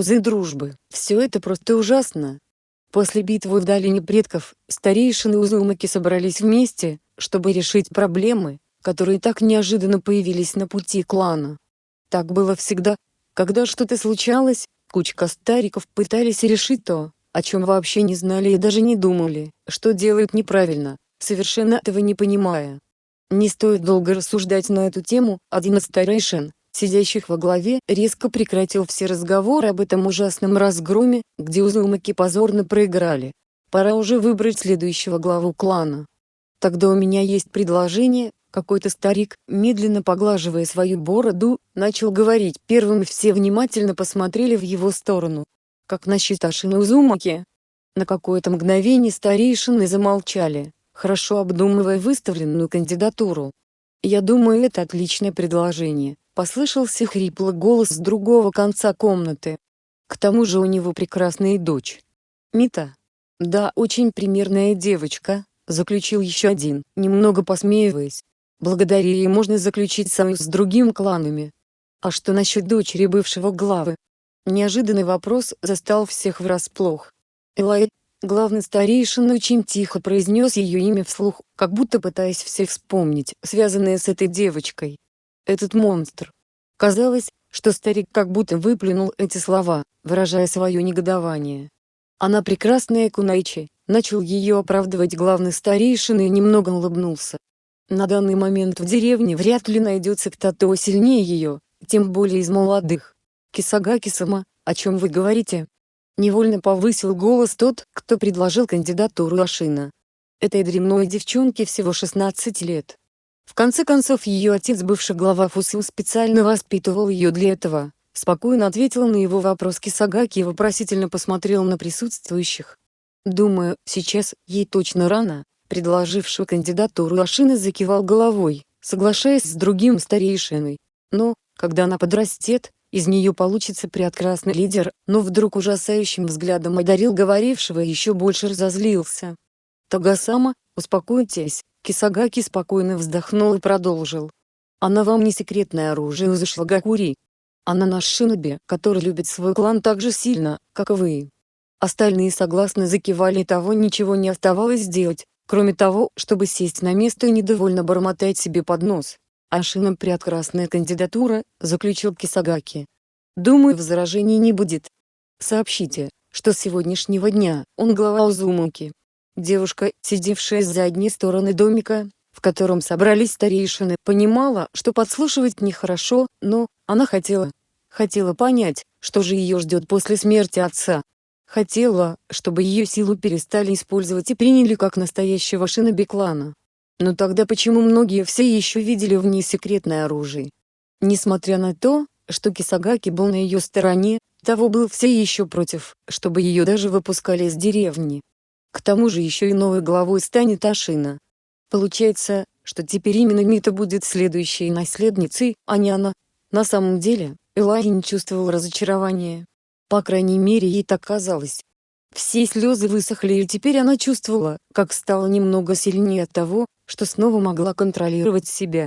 узы дружбы. Все это просто ужасно. После битвы в долине предков, старейшины Узумаки собрались вместе, чтобы решить проблемы, которые так неожиданно появились на пути клана. Так было всегда. Когда что-то случалось, кучка стариков пытались решить то, о чем вообще не знали и даже не думали, что делают неправильно, совершенно этого не понимая. Не стоит долго рассуждать на эту тему, один из старейшин, сидящих во главе, резко прекратил все разговоры об этом ужасном разгроме, где Узумаки позорно проиграли. Пора уже выбрать следующего главу клана. Тогда у меня есть предложение, какой-то старик, медленно поглаживая свою бороду, начал говорить первым все внимательно посмотрели в его сторону. Как насчет Ашины Узумаки? На какое-то мгновение старейшины замолчали, хорошо обдумывая выставленную кандидатуру. «Я думаю, это отличное предложение», — послышался хриплый голос с другого конца комнаты. «К тому же у него прекрасная дочь». «Мита?» «Да, очень примерная девочка», — заключил еще один, немного посмеиваясь. Благодаря ей можно заключить союз с другими кланами. А что насчет дочери бывшего главы? Неожиданный вопрос застал всех врасплох. Элай, главный старейшин очень тихо произнес ее имя вслух, как будто пытаясь всех вспомнить, связанное с этой девочкой. Этот монстр. Казалось, что старик как будто выплюнул эти слова, выражая свое негодование. Она прекрасная Кунайчи, начал ее оправдывать главный старейшин и немного улыбнулся. На данный момент в деревне вряд ли найдется кто-то сильнее ее, тем более из молодых. Кисагаки-сама, о чем вы говорите? Невольно повысил голос тот, кто предложил кандидатуру Ашина. Этой дремной девчонке всего 16 лет. В конце концов ее отец бывший глава Фусу специально воспитывал ее для этого. Спокойно ответил на его вопрос Кисагаки и вопросительно посмотрел на присутствующих. Думаю, сейчас ей точно рано, предложивший кандидатуру Ашины закивал головой, соглашаясь с другим старейшиной. Но, когда она подрастет, из нее получится прекрасный лидер, но вдруг ужасающим взглядом одарил говорившего и еще больше разозлился. Тагасама, успокойтесь, Кисагаки спокойно вздохнул и продолжил. Она вам не секретное оружие из Шлагакури. Она наш шиноби, который любит свой клан так же сильно, как и вы. Остальные согласно закивали и того ничего не оставалось сделать, кроме того, чтобы сесть на место и недовольно бормотать себе под нос. Ашина прекрасная кандидатура, заключил Кисагаки. Думаю, возражений не будет. Сообщите, что с сегодняшнего дня он глава Узумуки. Девушка, сидевшая с задней стороны домика, в котором собрались старейшины, понимала, что подслушивать нехорошо, но она хотела, хотела понять, что же ее ждет после смерти отца. Хотела, чтобы ее силу перестали использовать и приняли как настоящего шиноби клана. Но тогда почему многие все еще видели в ней секретное оружие? Несмотря на то, что Кисагаки был на ее стороне, того был все еще против, чтобы ее даже выпускали из деревни. К тому же еще и новой главой станет Ашина. Получается, что теперь именно Мита будет следующей наследницей, а не она. На самом деле, Элай не чувствовал разочарования. По крайней мере ей так казалось. Все слезы высохли и теперь она чувствовала, как стала немного сильнее от того, что снова могла контролировать себя.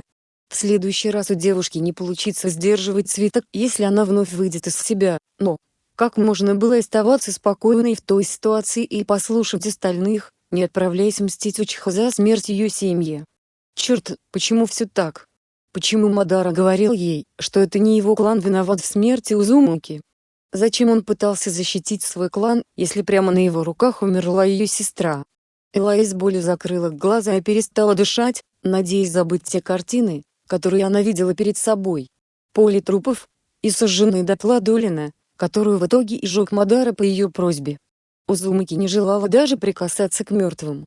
В следующий раз у девушки не получится сдерживать цветок, если она вновь выйдет из себя, но, как можно было оставаться спокойной в той ситуации и послушать остальных, не отправляясь мстить Учиха за смерть ее семьи? Черт, почему все так? Почему Мадара говорил ей, что это не его клан виноват в смерти Узумуки? Зачем он пытался защитить свой клан, если прямо на его руках умерла ее сестра? Элай с болью закрыла глаза и перестала дышать, надеясь забыть те картины, которые она видела перед собой. Поле трупов и сожженные дотла Долина, которую в итоге и жег Мадара по ее просьбе. Узумаки не желала даже прикасаться к мертвым.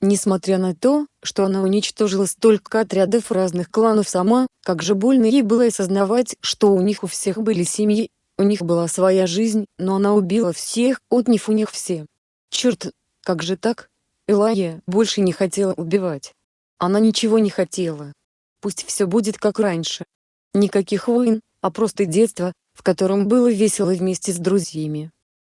Несмотря на то, что она уничтожила столько отрядов разных кланов сама, как же больно ей было осознавать, что у них у всех были семьи у них была своя жизнь, но она убила всех, отняв у них все. Черт, как же так? Элая больше не хотела убивать. Она ничего не хотела. Пусть все будет как раньше. Никаких войн, а просто детство, в котором было весело вместе с друзьями.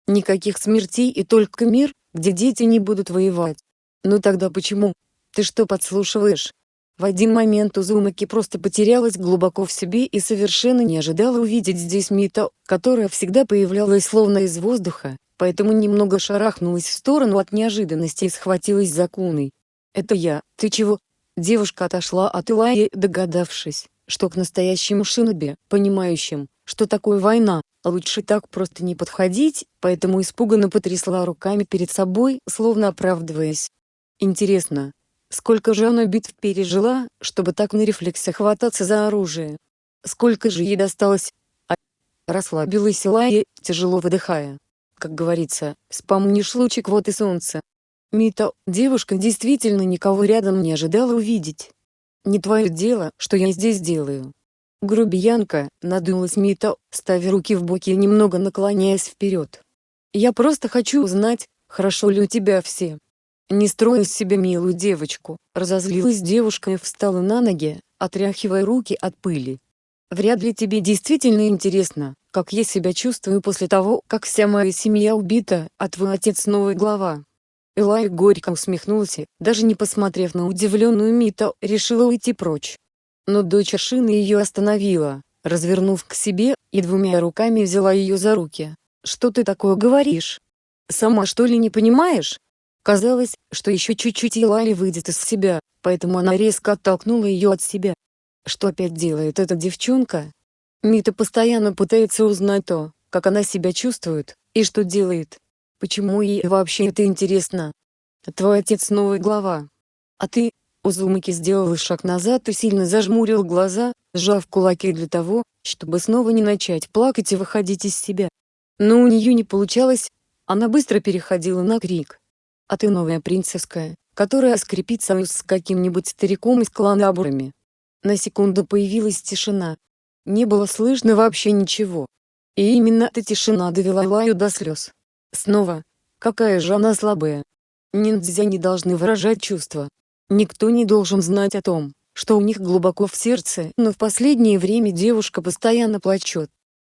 Никаких смертей и только мир, где дети не будут воевать. Ну тогда почему? Ты что подслушиваешь? В один момент Узумаки просто потерялась глубоко в себе и совершенно не ожидала увидеть здесь Мито, которая всегда появлялась словно из воздуха, поэтому немного шарахнулась в сторону от неожиданности и схватилась за Куной. «Это я, ты чего?» Девушка отошла от Илаи, догадавшись, что к настоящему шиноби, понимающим, что такое война, лучше так просто не подходить, поэтому испуганно потрясла руками перед собой, словно оправдываясь. Интересно, сколько же она битв пережила, чтобы так на рефлексе хвататься за оружие? Сколько же ей досталось? А расслабилась Илая, тяжело выдыхая. Как говорится, вспомнишь лучик вот и солнце. Мита, девушка действительно никого рядом не ожидала увидеть. Не твое дело, что я здесь делаю. Грубиянка, надулась Мита, ставя руки в боки и немного наклоняясь вперед. Я просто хочу узнать, хорошо ли у тебя все. Не строй из себя милую девочку, разозлилась девушка и встала на ноги, отряхивая руки от пыли. Вряд ли тебе действительно интересно, как я себя чувствую после того, как вся моя семья убита, а твой отец новая глава. Элай горько усмехнулся, даже не посмотрев на удивленную Мито, решила уйти прочь. Но дочь Шины ее остановила, развернув к себе, и двумя руками взяла ее за руки. «Что ты такое говоришь? Сама что ли не понимаешь?» Казалось, что еще чуть-чуть и Лали выйдет из себя, поэтому она резко оттолкнула ее от себя. Что опять делает эта девчонка? Мита постоянно пытается узнать то, как она себя чувствует, и что делает. Почему ей вообще это интересно? Твой отец новая глава. А ты, Узумаки сделал шаг назад и сильно зажмурил глаза, сжав кулаки для того, чтобы снова не начать плакать и выходить из себя. Но у нее не получалось, она быстро переходила на крик. «А ты новая принцесская, которая скрепит союз с каким-нибудь стариком из клана Абурами». На секунду появилась тишина. Не было слышно вообще ничего. И именно эта тишина довела Лаю до слез. Снова. Какая же она слабая. Ниндзя не должны выражать чувства. Никто не должен знать о том, что у них глубоко в сердце, но в последнее время девушка постоянно плачет.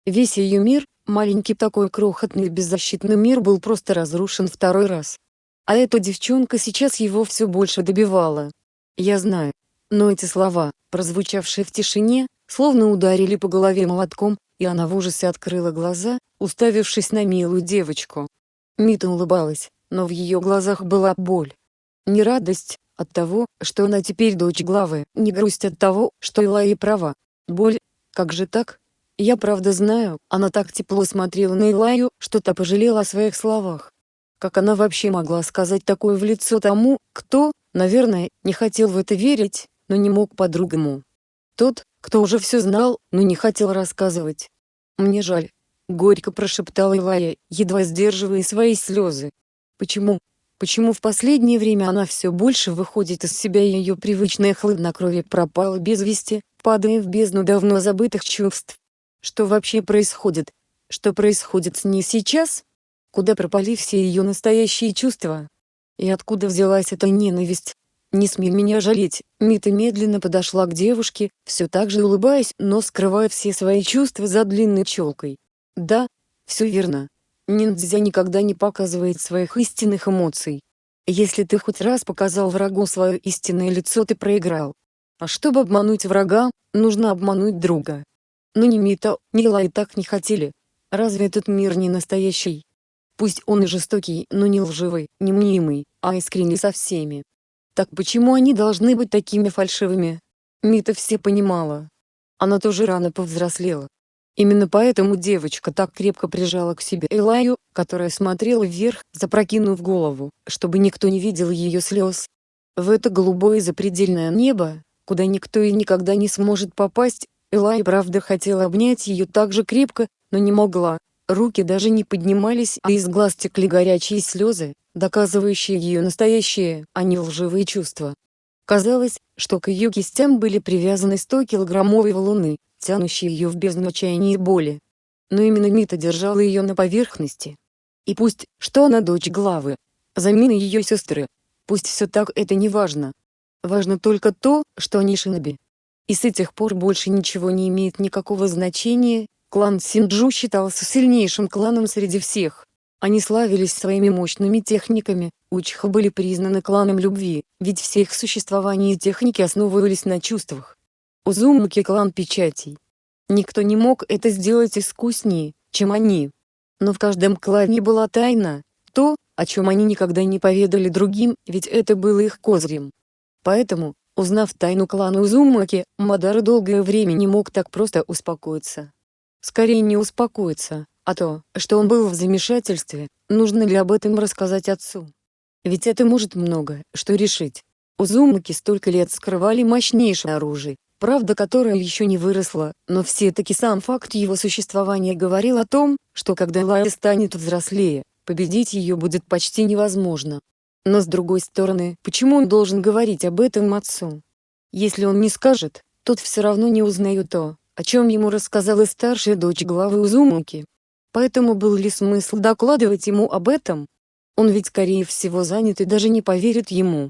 Весь ее мир, маленький такой крохотный беззащитный мир был просто разрушен второй раз. А эта девчонка сейчас его все больше добивала. Я знаю. Но эти слова, прозвучавшие в тишине, словно ударили по голове молотком, и она в ужасе открыла глаза, уставившись на милую девочку. Мита улыбалась, но в ее глазах была боль. Не радость от того, что она теперь дочь главы, не грусть от того, что Илай права. Боль, как же так? Я правда знаю, она так тепло смотрела на Илаю, что та пожалела о своих словах. Как она вообще могла сказать такое в лицо тому, кто, наверное, не хотел в это верить, но не мог по-другому. Тот, кто уже все знал, но не хотел рассказывать. «Мне жаль», — горько прошептала Илая, едва сдерживая свои слезы. «Почему? Почему в последнее время она все больше выходит из себя и ее привычное хладнокровие пропало без вести, падая в бездну давно забытых чувств? Что вообще происходит? Что происходит с ней сейчас? Куда пропали все ее настоящие чувства? И откуда взялась эта ненависть? «Не смей меня жалеть», Мита медленно подошла к девушке, все так же улыбаясь, но скрывая все свои чувства за длинной челкой. «Да, все верно. Ниндзя никогда не показывает своих истинных эмоций. Если ты хоть раз показал врагу свое истинное лицо ты проиграл. А чтобы обмануть врага, нужно обмануть друга. Но ни Мита, ни Лай так не хотели. Разве этот мир не настоящий? Пусть он и жестокий, но не лживый, не мнимый, а искренний со всеми. Так почему они должны быть такими фальшивыми? Мита все понимала. Она тоже рано повзрослела. Именно поэтому девочка так крепко прижала к себе Элаю, которая смотрела вверх, запрокинув голову, чтобы никто не видел ее слез. В это голубое запредельное небо, куда никто и никогда не сможет попасть, Элай правда хотела обнять ее так же крепко, но не могла. Руки даже не поднимались, а из глаз текли горячие слезы, доказывающие ее настоящие, а не лживые чувства. Казалось, что к ее кистям были привязаны 100-килограммовые валуны, тянущие ее в бездну отчаяния и боли. Но именно Мита держала ее на поверхности. И пусть, что она дочь главы, замена ее сестры, пусть все так это не важно. Важно только то, что они шиноби. И с этих пор больше ничего не имеет никакого значения, клан Синджу считался сильнейшим кланом среди всех. Они славились своими мощными техниками, Учха были признаны кланом любви, ведь все их существование и техники основывались на чувствах. Узумаки клан печатей. Никто не мог это сделать искуснее, чем они. Но в каждом клане была тайна, то, о чем они никогда не поведали другим, ведь это было их козырем. Поэтому, узнав тайну клана Узумаки, Мадара долгое время не мог так просто успокоиться. Скорее не успокоиться, а то, что он был в замешательстве, нужно ли об этом рассказать отцу. Ведь это может много, что решить. Узумаки столько лет скрывали мощнейшее оружие, правда которое еще не выросло, но все-таки сам факт его существования говорил о том, что когда Лая станет взрослее, победить ее будет почти невозможно. Но с другой стороны, почему он должен говорить об этом отцу? Если он не скажет, тот все равно не узнает то, о чем ему рассказала старшая дочь главы Узумаки. Поэтому был ли смысл докладывать ему об этом? Он ведь скорее всего занят и даже не поверит ему.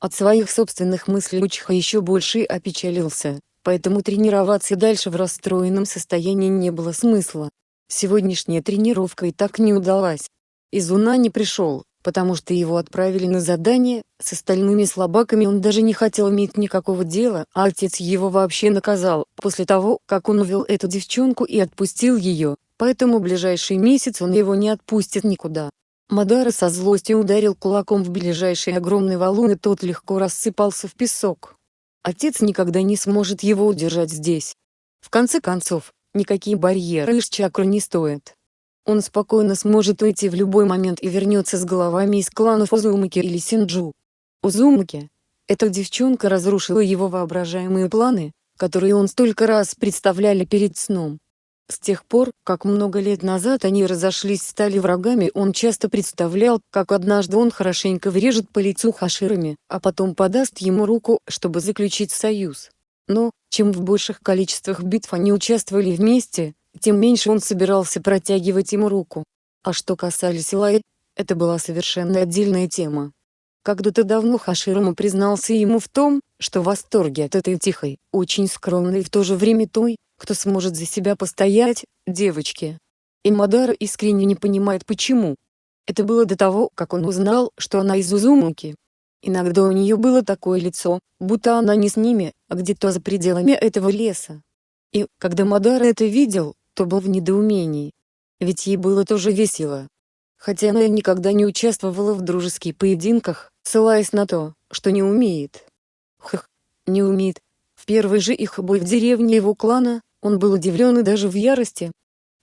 От своих собственных мыслей Учиха еще больше опечалился, поэтому тренироваться дальше в расстроенном состоянии не было смысла. Сегодняшняя тренировка и так не удалась. Изуна не пришел, потому что его отправили на задание, с остальными слабаками он даже не хотел иметь никакого дела, а отец его вообще наказал, после того, как он увел эту девчонку и отпустил ее, поэтому ближайший месяц он его не отпустит никуда. Мадара со злостью ударил кулаком в ближайший огромный валун и тот легко рассыпался в песок. Отец никогда не сможет его удержать здесь. В конце концов, никакие барьеры из чакры не стоят. Он спокойно сможет уйти в любой момент и вернется с головами из кланов Узумаки или Синджу. Узумаки. Эта девчонка разрушила его воображаемые планы, которые он столько раз представляли перед сном. С тех пор, как много лет назад они разошлись стали врагами он часто представлял, как однажды он хорошенько врежет по лицу Хаширами, а потом подаст ему руку, чтобы заключить союз. Но, чем в больших количествах битв они участвовали вместе, тем меньше он собирался протягивать ему руку. А что касались Илай, это была совершенно отдельная тема. Когда-то давно Хаширама признался ему в том, что в восторге от этой тихой, очень скромной и в то же время той, кто сможет за себя постоять, девочки. И Мадара искренне не понимает почему. Это было до того, как он узнал, что она из Узумуки. Иногда у нее было такое лицо, будто она не с ними, а где-то за пределами этого леса. И, когда Мадара это видел, то был в недоумении. Ведь ей было тоже весело. Хотя она никогда не участвовала в дружеских поединках, ссылаясь на то, что не умеет. Хх, не умеет. В первый же их бой в деревне его клана, он был удивлен и даже в ярости.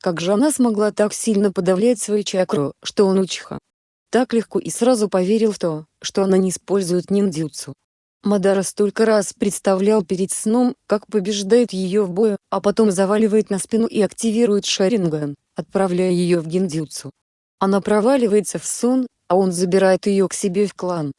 Как же она смогла так сильно подавлять свою чакру, что он учиха? Так легко и сразу поверил в то, что она не использует ниндзюцу. Мадара столько раз представлял перед сном, как побеждает ее в бою, а потом заваливает на спину и активирует Шаринган, отправляя ее в гиндзюцу. Она проваливается в сон, а он забирает ее к себе в клан.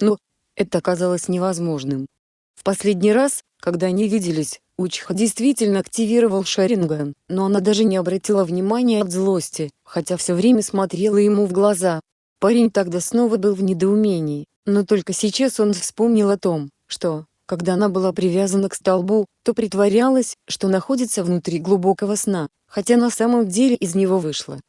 Но, это оказалось невозможным. В последний раз, когда они виделись, Учха действительно активировал Шаринган, но она даже не обратила внимания от злости, хотя все время смотрела ему в глаза. Парень тогда снова был в недоумении, но только сейчас он вспомнил о том, что, когда она была привязана к столбу, то притворялась, что находится внутри глубокого сна, хотя на самом деле из него вышла.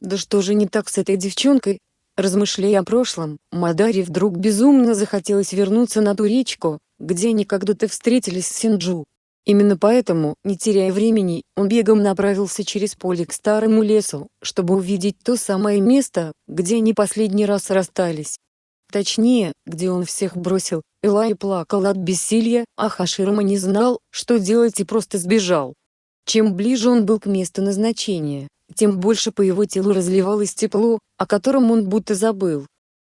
Да что же не так с этой девчонкой? Размышляя о прошлом, Мадаре вдруг безумно захотелось вернуться на ту речку, где они когда-то встретились с Синджу. Именно поэтому, не теряя времени, он бегом направился через поле к старому лесу, чтобы увидеть то самое место, где они последний раз расстались. Точнее, где он всех бросил, Элай плакал от бессилия, а Хаширама не знал, что делать и просто сбежал. Чем ближе он был к месту назначения, тем больше по его телу разливалось тепло, о котором он будто забыл.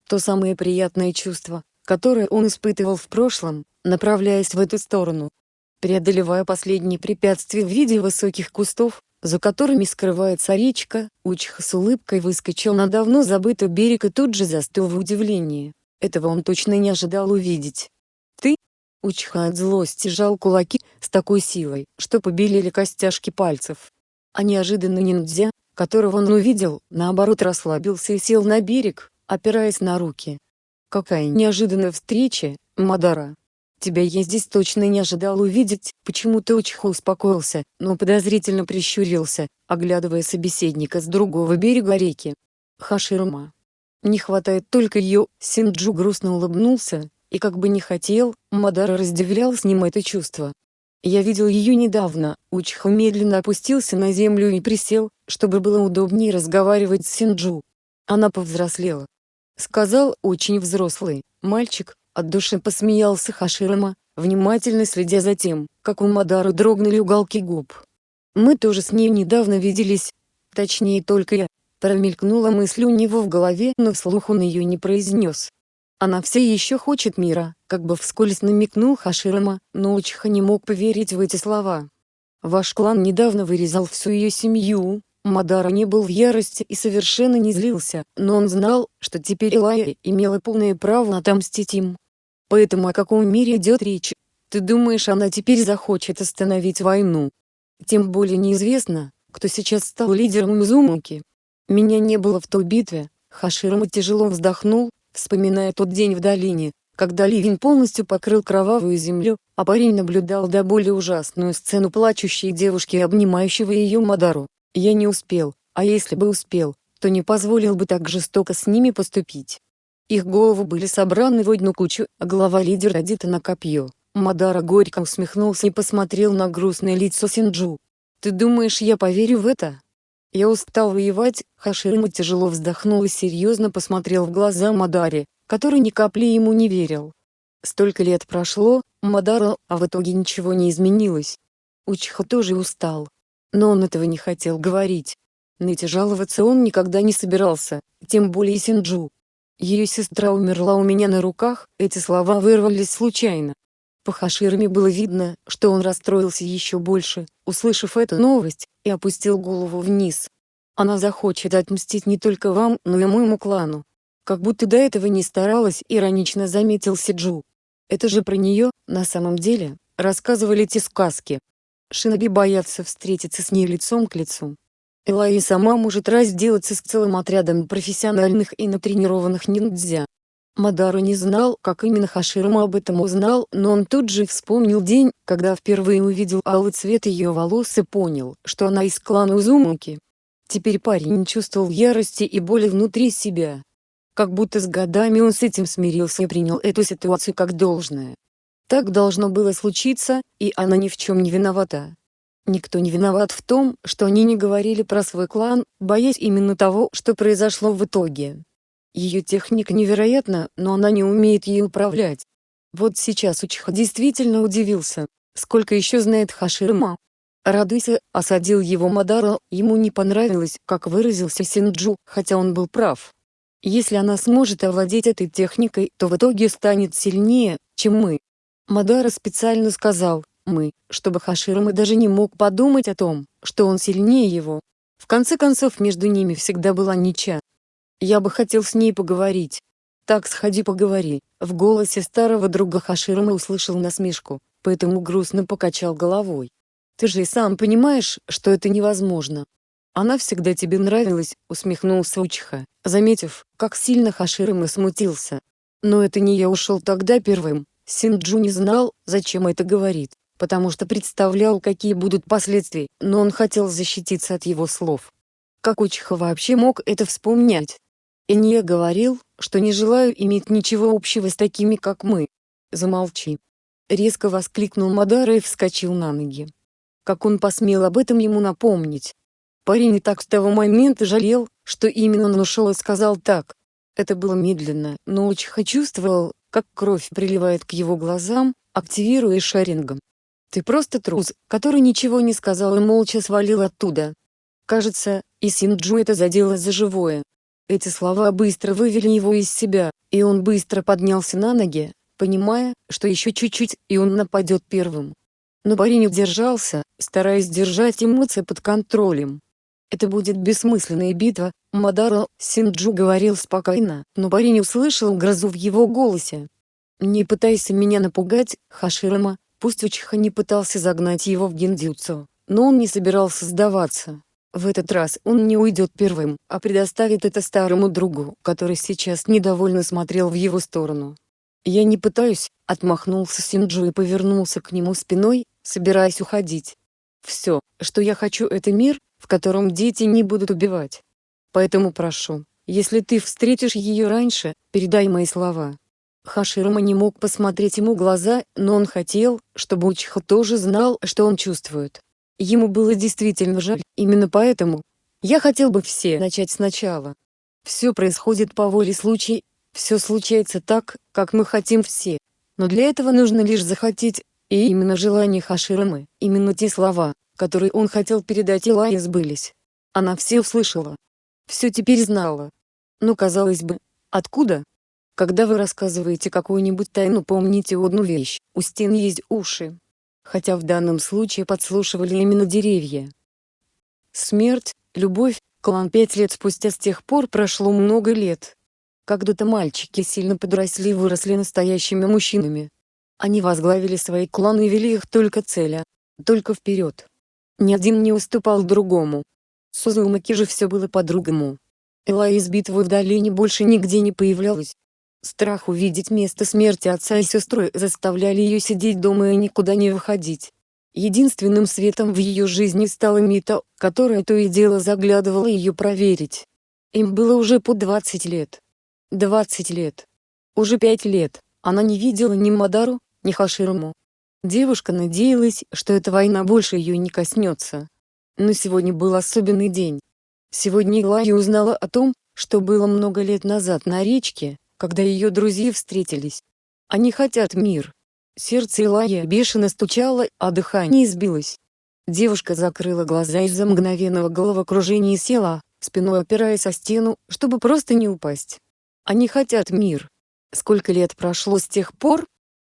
То самое приятное чувство, которое он испытывал в прошлом, направляясь в эту сторону. Преодолевая последние препятствия в виде высоких кустов, за которыми скрывается речка, Учиха с улыбкой выскочил на давно забытый берег и тут же застыл в удивлении. Этого он точно не ожидал увидеть. «Ты?» Учиха от злости жал кулаки, с такой силой, что побелели костяшки пальцев. А неожиданно ниндзя, которого он увидел, наоборот расслабился и сел на берег, опираясь на руки. «Какая неожиданная встреча, Мадара!» Тебя я здесь точно не ожидал увидеть, почему-то Учиха успокоился, но подозрительно прищурился, оглядывая собеседника с другого берега реки. Хаширума. Не хватает только ее, Синджу грустно улыбнулся, и как бы не хотел, Мадара разделял с ним это чувство. Я видел ее недавно, Учха медленно опустился на землю и присел, чтобы было удобнее разговаривать с Синджу. Она повзрослела. Сказал очень взрослый, мальчик, от души посмеялся Хаширама, внимательно следя за тем, как у Мадары дрогнули уголки губ. Мы тоже с ней недавно виделись, точнее только я, промелькнула мысль у него в голове, но вслух он ее не произнес. Она все еще хочет мира, как бы вскользь намекнул Хаширама, но Учиха не мог поверить в эти слова. Ваш клан недавно вырезал всю ее семью, Мадара не был в ярости и совершенно не злился, но он знал, что теперь Илая имела полное право отомстить им. Поэтому о каком мире идет речь? Ты думаешь она теперь захочет остановить войну? Тем более неизвестно, кто сейчас стал лидером Изумуки. Меня не было в той битве, Хаширама тяжело вздохнул, вспоминая тот день в долине, когда ливень полностью покрыл кровавую землю, а парень наблюдал до более ужасную сцену плачущей девушки и обнимающего ее Мадару. Я не успел, а если бы успел, то не позволил бы так жестоко с ними поступить. Их головы были собраны в одну кучу, а голова лидера одета на копье. Мадара горько усмехнулся и посмотрел на грустное лицо Синджу. «Ты думаешь, я поверю в это?» Я устал воевать, Хаширма тяжело вздохнул и серьезно посмотрел в глаза Мадаре, который ни капли ему не верил. Столько лет прошло, Мадара, а в итоге ничего не изменилось. Учха тоже устал. Но он этого не хотел говорить. Ныть и жаловаться он никогда не собирался, тем более Синджу. Ее сестра умерла у меня на руках, эти слова вырвались случайно. По Хаширме было видно, что он расстроился еще больше, услышав эту новость, и опустил голову вниз. Она захочет отмстить не только вам, но и моему клану. Как будто до этого не старалась, иронично заметил Сиджу. Это же про нее, на самом деле, рассказывали те сказки. Шиноби боятся встретиться с ней лицом к лицу. Элай сама может разделаться с целым отрядом профессиональных и натренированных ниндзя. Мадару не знал, как именно Хаширама об этом узнал, но он тут же вспомнил день, когда впервые увидел алый цвет ее волос и понял, что она из клана Узумуки. Теперь парень чувствовал ярости и боли внутри себя. Как будто с годами он с этим смирился и принял эту ситуацию как должное. Так должно было случиться, и она ни в чем не виновата. Никто не виноват в том, что они не говорили про свой клан, боясь именно того, что произошло в итоге. Ее техника невероятна, но она не умеет ей управлять. Вот сейчас Учиха действительно удивился, сколько еще знает Хаширма. Радуйся, осадил его Мадара, ему не понравилось, как выразился Синджу, хотя он был прав. Если она сможет овладеть этой техникой, то в итоге станет сильнее, чем мы. Мадара специально сказал «мы», чтобы Хаширма даже не мог подумать о том, что он сильнее его. В конце концов между ними всегда была ничья. Я бы хотел с ней поговорить. Так сходи поговори. В голосе старого друга Хаширма услышал насмешку, поэтому грустно покачал головой. Ты же и сам понимаешь, что это невозможно. Она всегда тебе нравилась, усмехнулся Учиха, заметив, как сильно Хаширма смутился. Но это не я ушел тогда первым. Синджу не знал, зачем это говорит, потому что представлял, какие будут последствия, но он хотел защититься от его слов. Как Учиха вообще мог это вспомнять? Энье говорил, что не желаю иметь ничего общего с такими, как мы. Замолчи. Резко воскликнул Мадара и вскочил на ноги. Как он посмел об этом ему напомнить? Парень и так с того момента жалел, что именно он ушел и сказал так. Это было медленно, но Учиха чувствовал, как кровь приливает к его глазам, активируя шарингом. Ты просто трус, который ничего не сказал и молча свалил оттуда. Кажется, и Синджу это задело за живое. Эти слова быстро вывели его из себя, и он быстро поднялся на ноги, понимая, что еще чуть-чуть, и он нападет первым. Но парень удержался, стараясь держать эмоции под контролем. Это будет бессмысленная битва, Мадаро, Синджу говорил спокойно, но парень услышал грозу в его голосе. «Не пытайся меня напугать, Хаширама», пусть Учиха не пытался загнать его в гиндзюцу, но он не собирался сдаваться. В этот раз он не уйдет первым, а предоставит это старому другу, который сейчас недовольно смотрел в его сторону. «Я не пытаюсь», — отмахнулся Синджу и повернулся к нему спиной, собираясь уходить. «Все, что я хочу это мир, в котором дети не будут убивать. Поэтому прошу, Если ты встретишь ее раньше, передай мои слова. Хаширама не мог посмотреть ему глаза, но он хотел, чтобы Учиха тоже знал, что он чувствует. Ему было действительно жаль, именно поэтому. Я хотел бы все начать сначала. Все происходит по воле случая, все случается так, как мы хотим все. Но для этого нужно лишь захотеть, и именно желание Хаширамы, именно те слова, которые он хотел передать Илае сбылись. Она все услышала. Все теперь знала. Но казалось бы, откуда? Когда вы рассказываете какую-нибудь тайну помните одну вещь, у стен есть уши. Хотя в данном случае подслушивали именно деревья. Смерть, любовь, клан пять лет спустя с тех пор прошло много лет. Когда-то мальчики сильно подросли и выросли настоящими мужчинами. Они возглавили свои кланы и вели их только целя, только вперед. Ни один не уступал другому. С Узумаки же все было по-другому. Элай из битвы в долине больше нигде не появлялась. Страх увидеть место смерти отца и сестры заставляли ее сидеть дома и никуда не выходить. Единственным светом в ее жизни стала Мита, которая то и дело заглядывала ее проверить. Им было уже по 20 лет. 20 лет. Уже 5 лет, она не видела ни Мадару, ни Хаширому. Девушка надеялась, что эта война больше ее не коснется. Но сегодня был особенный день. Сегодня Илая узнала о том, что было много лет назад на речке, когда ее друзья встретились. Они хотят мир. Сердце Илая бешено стучало, а дыхание сбилось. Девушка закрыла глаза из-за мгновенного головокружения и села, спиной опираясь о стену, чтобы просто не упасть. Они хотят мир. Сколько лет прошло с тех пор?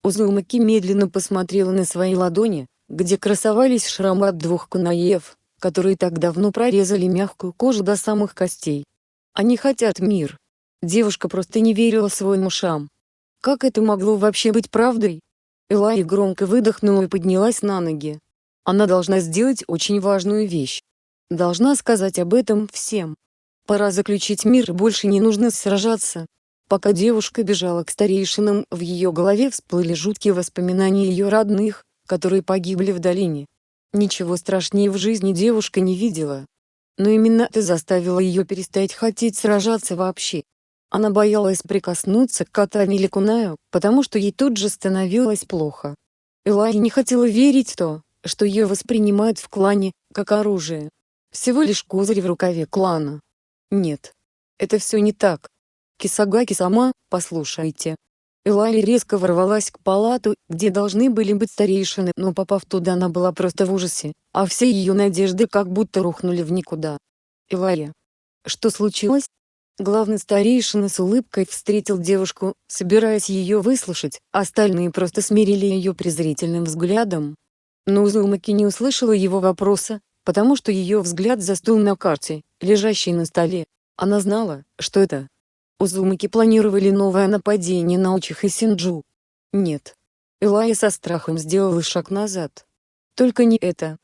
Узумаки медленно посмотрела на свои ладони, где красовались шрамы от двух кунаев, которые так давно прорезали мягкую кожу до самых костей. Они хотят мир. Девушка просто не верила своим ушам. Как это могло вообще быть правдой? Элай громко выдохнула и поднялась на ноги. Она должна сделать очень важную вещь. Должна сказать об этом всем. Пора заключить мир и больше не нужно сражаться. Пока девушка бежала к старейшинам, в ее голове всплыли жуткие воспоминания ее родных, которые погибли в долине. Ничего страшнее в жизни девушка не видела. Но именно это заставило ее перестать хотеть сражаться вообще. Она боялась прикоснуться к Катане или Кунаю, потому что ей тут же становилось плохо. Элай не хотела верить в то, что ее воспринимают в клане, как оружие. Всего лишь козырь в рукаве клана. Нет. Это все не так. Кисагаки сама, послушайте. Элай резко ворвалась к палату, где должны были быть старейшины, но попав туда она была просто в ужасе, а все ее надежды как будто рухнули в никуда. Элая. Что случилось? Главный старейшина с улыбкой встретил девушку, собираясь ее выслушать, остальные просто смирили ее презрительным взглядом. Но Узумаки не услышала его вопроса, потому что ее взгляд застыл на карте, лежащей на столе. Она знала, что это. Узумаки планировали новое нападение на Учих и Синджу. Нет. Элая со страхом сделала шаг назад. Только не это.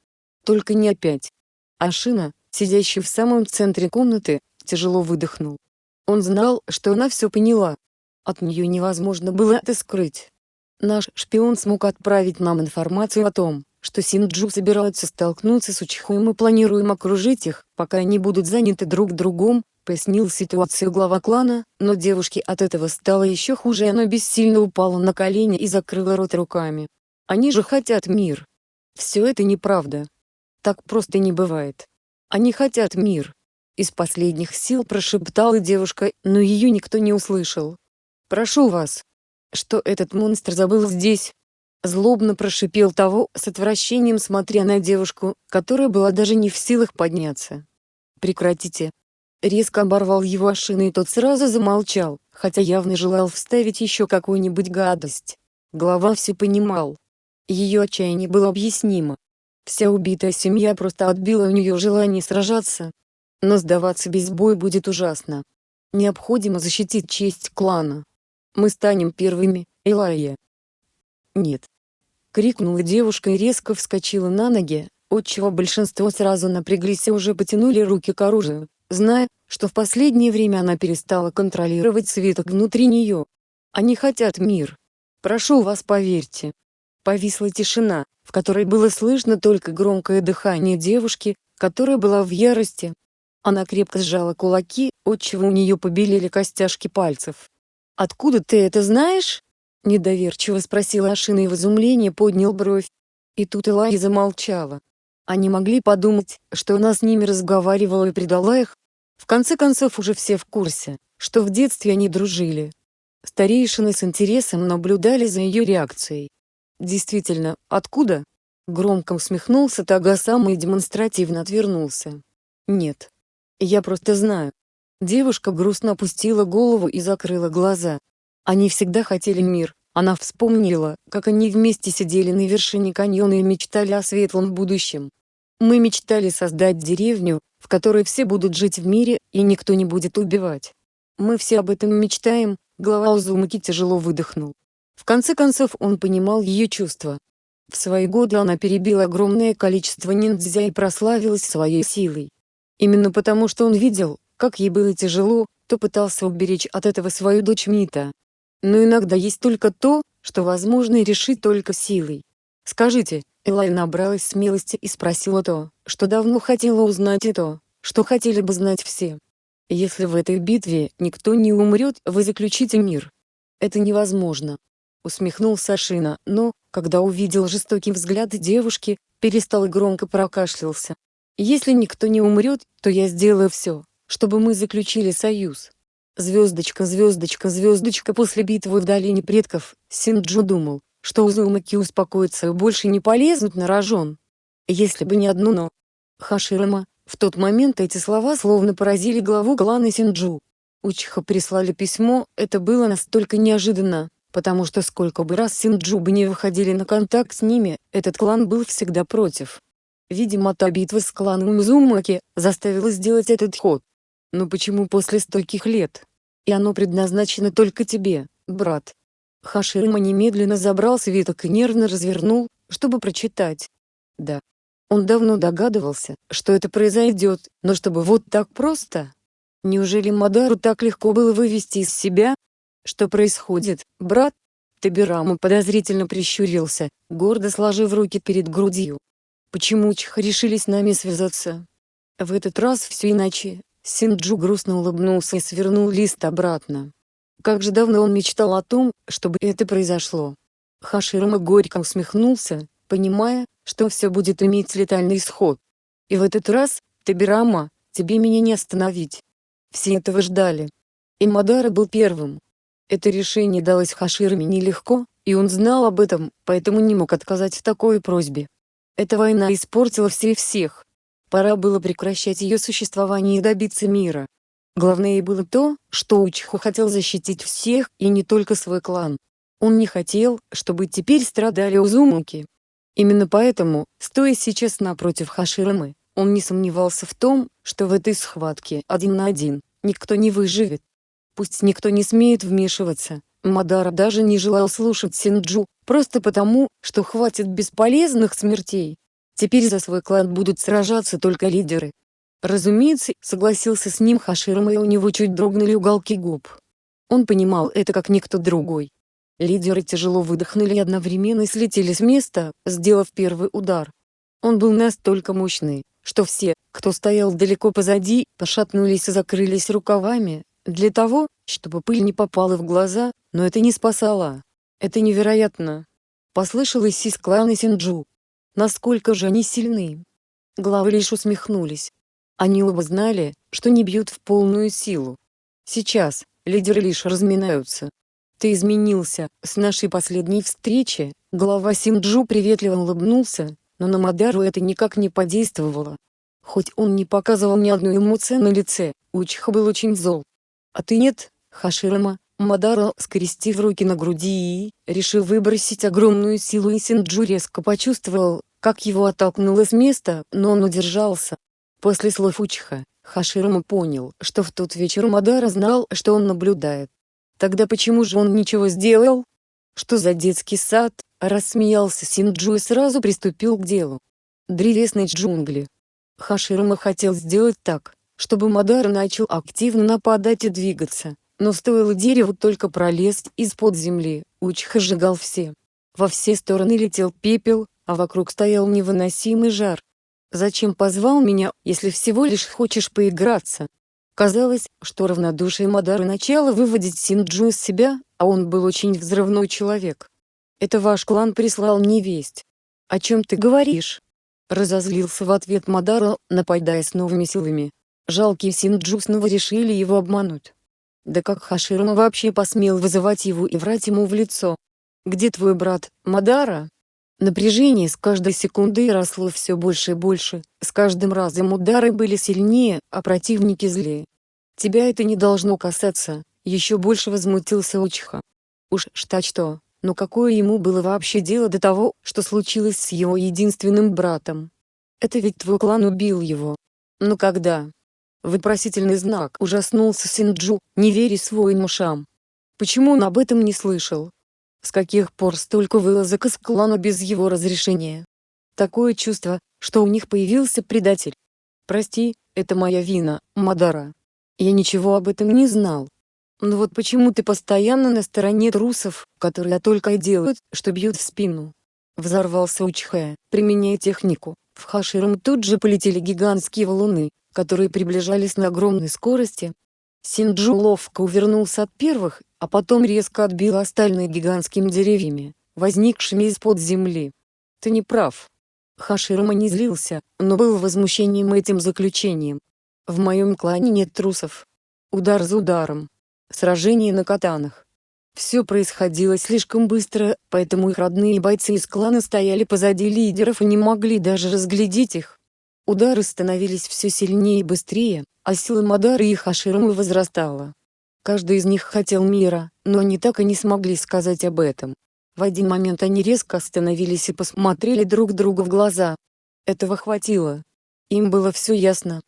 Только не опять. Ашина, сидящий в самом центре комнаты, тяжело выдохнул. Он знал, что она все поняла. От нее невозможно было это скрыть. Наш шпион смог отправить нам информацию о том, что Синджу собираются столкнуться с Учихой и мы планируем окружить их, пока они будут заняты друг другом, пояснил ситуацию глава клана, но девушке от этого стало еще хуже и она бессильно упала на колени и закрыла рот руками. Они же хотят мир. Все это неправда. Так просто не бывает. Они хотят мир. Из последних сил прошептала девушка, но ее никто не услышал. «Прошу вас». Что этот монстр забыл здесь? Злобно прошипел того, с отвращением смотря на девушку, которая была даже не в силах подняться. «Прекратите». Резко оборвал его Ашина и тот сразу замолчал, хотя явно желал вставить еще какую-нибудь гадость. Глава все понимал. Ее отчаяние было объяснимо. Вся убитая семья просто отбила у нее желание сражаться, но сдаваться без боя будет ужасно. Необходимо защитить честь клана. Мы станем первыми, Элайя. Нет. Крикнула девушка и резко вскочила на ноги, отчего большинство сразу напряглись и уже потянули руки к оружию, зная, что в последнее время она перестала контролировать свиток внутри нее. Они хотят мир. Прошу вас поверьте. Повисла тишина, в которой было слышно только громкое дыхание девушки, которая была в ярости, Она крепко сжала кулаки, отчего у нее побелели костяшки пальцев. «Откуда ты это знаешь?» Недоверчиво спросила Ашина и в изумлении поднял бровь. И тут Элай замолчала. Они могли подумать, что она с ними разговаривала и предала их. В конце концов уже все в курсе, что в детстве они дружили. Старейшины с интересом наблюдали за ее реакцией. «Действительно, откуда?» Громко усмехнулся Тагасам и демонстративно отвернулся. «Нет. Я просто знаю». Девушка грустно опустила голову и закрыла глаза. Они всегда хотели мир. Она вспомнила, как они вместе сидели на вершине каньона и мечтали о светлом будущем. Мы мечтали создать деревню, в которой все будут жить в мире и никто не будет убивать. Мы все об этом мечтаем, глава Узумаки тяжело выдохнул. В конце концов он понимал ее чувства, в свои годы она перебила огромное количество ниндзя и прославилась своей силой. Именно потому что он видел, как ей было тяжело, то пытался уберечь от этого свою дочь Мита. Но иногда есть только то, что возможно решить только силой. «Скажите», Элай набралась смелости и спросила то, что давно хотела узнать и то, что хотели бы знать все. «Если в этой битве никто не умрет, вы заключите мир». «Это невозможно», — усмехнулся Шина, но, когда увидел жестокий взгляд девушки, перестал и громко прокашлялся. «Если никто не умрет, то я сделаю все, чтобы мы заключили союз». Звездочка, звездочка, звездочка после битвы в долине предков, Синджу думал, что Узумаки успокоится и больше не полезут на рожон. Если бы не одно «но». Хаширама, в тот момент эти слова словно поразили главу клана Синджу. Учиха прислали письмо, это было настолько неожиданно, потому что сколько бы раз Синджубы не выходили на контакт с ними, этот клан был всегда против. Видимо та битва с кланом Мизумаки заставила сделать этот ход. Но почему после стольких лет? И оно предназначено только тебе, брат. Хаширма немедленно забрал свиток и нервно развернул, чтобы прочитать. Да. Он давно догадывался, что это произойдет, но чтобы вот так просто? Неужели Мадару так легко было вывести из себя, «Что происходит, брат?» Табирама подозрительно прищурился, гордо сложив руки перед грудью. «Почему Чха решили с нами связаться?» В этот раз все иначе. Синджу грустно улыбнулся и свернул лист обратно. Как же давно он мечтал о том, чтобы это произошло. Хаширама горько усмехнулся, понимая, что все будет иметь летальный исход. И в этот раз, Табирама, тебе меня не остановить. Все этого ждали. И Мадара был первым, это решение далось Хаширме нелегко, и он знал об этом, поэтому не мог отказать в такой просьбе. Эта война испортила все и всех. Пора было прекращать ее существование и добиться мира. Главное было то, что Учиху хотел защитить всех и не только свой клан. Он не хотел, чтобы теперь страдали Узумуки. Именно поэтому, стоя сейчас напротив Хаширамы, он не сомневался в том, что в этой схватке один на один никто не выживет. Пусть никто не смеет вмешиваться. Мадара даже не желал слушать Синджу, просто потому, что хватит бесполезных смертей. Теперь за свой клан будут сражаться только лидеры. Разумеется, согласился с ним Хаширама и у него чуть дрогнули уголки губ. Он понимал это как никто другой. Лидеры тяжело выдохнули и одновременно слетели с места, сделав первый удар. Он был настолько мощный, что все, кто стоял далеко позади, пошатнулись и закрылись рукавами, для того, чтобы пыль не попала в глаза, но это не спасало. Это невероятно. Послышалось из клана Синджу. Насколько же они сильны. Главы лишь усмехнулись. Они оба знали, что не бьют в полную силу. Сейчас, лидеры лишь разминаются. Ты изменился, с нашей последней встречи, глава Синджу приветливо улыбнулся, но на Мадару это никак не подействовало. Хоть он не показывал ни одной эмоции на лице, Учиха был очень зол. А ты нет, Хаширама, Мадара, скрестив руки на груди и, решив выбросить огромную силу и Синджу резко почувствовал, как его оттолкнуло с места, но он удержался. После слов Учиха, Хаширама понял, что в тот вечер Мадара знал, что он наблюдает. Тогда почему же он ничего сделал? Что за детский сад? Рассмеялся Синджу и сразу приступил к делу. Древесные джунгли. Хаширама хотел сделать так, чтобы Мадар начал активно нападать и двигаться. Но стоило дереву только пролезть из-под земли, Учиха сжигал все. Во все стороны летел пепел, а вокруг стоял невыносимый жар. Зачем позвал меня, если всего лишь хочешь поиграться? Казалось, что равнодушие Мадары начало выводить Синджу из себя, а он был очень взрывной человек. «Это ваш клан прислал мне весть. О чем ты говоришь?» Разозлился в ответ Мадара, нападая с новыми силами. Жалкие Синджу снова решили его обмануть. Да как Хаширма вообще посмел вызывать его и врать ему в лицо? «Где твой брат, Мадара?» Напряжение с каждой секундой росло все больше и больше, с каждым разом удары были сильнее, а противники злее. «Тебя это не должно касаться», — еще больше возмутился Учха. Уж что-что, но какое ему было вообще дело до того, что случилось с его единственным братом? Это ведь твой клан убил его. Ну когда? Вопросительный знак ужаснулся Синджу, не веря своим ушам. Почему он об этом не слышал? С каких пор столько вылазок из клана без его разрешения? Такое чувство, что у них появился предатель. Прости, это моя вина, Мадара. Я ничего об этом не знал. Но вот почему ты постоянно на стороне трусов, которые только и делают, что бьют в спину? Взорвался Учхэ, применяя технику. В Хаширам тут же полетели гигантские валуны, которые приближались на огромной скорости. Синджу ловко увернулся от первых, а потом резко отбил остальные гигантскими деревьями, возникшими из-под земли. Ты не прав. Хаширама не злился, но был возмущением этим заключением. В моем клане нет трусов. Удар за ударом. Сражение на катанах. Все происходило слишком быстро, поэтому их родные бойцы из клана стояли позади лидеров и не могли даже разглядеть их. Удары становились все сильнее и быстрее, а сила Мадары и Хаширамы возрастала. Каждый из них хотел мира, но они так и не смогли сказать об этом. В один момент они резко остановились и посмотрели друг другу в глаза. Этого хватило. Им было все ясно.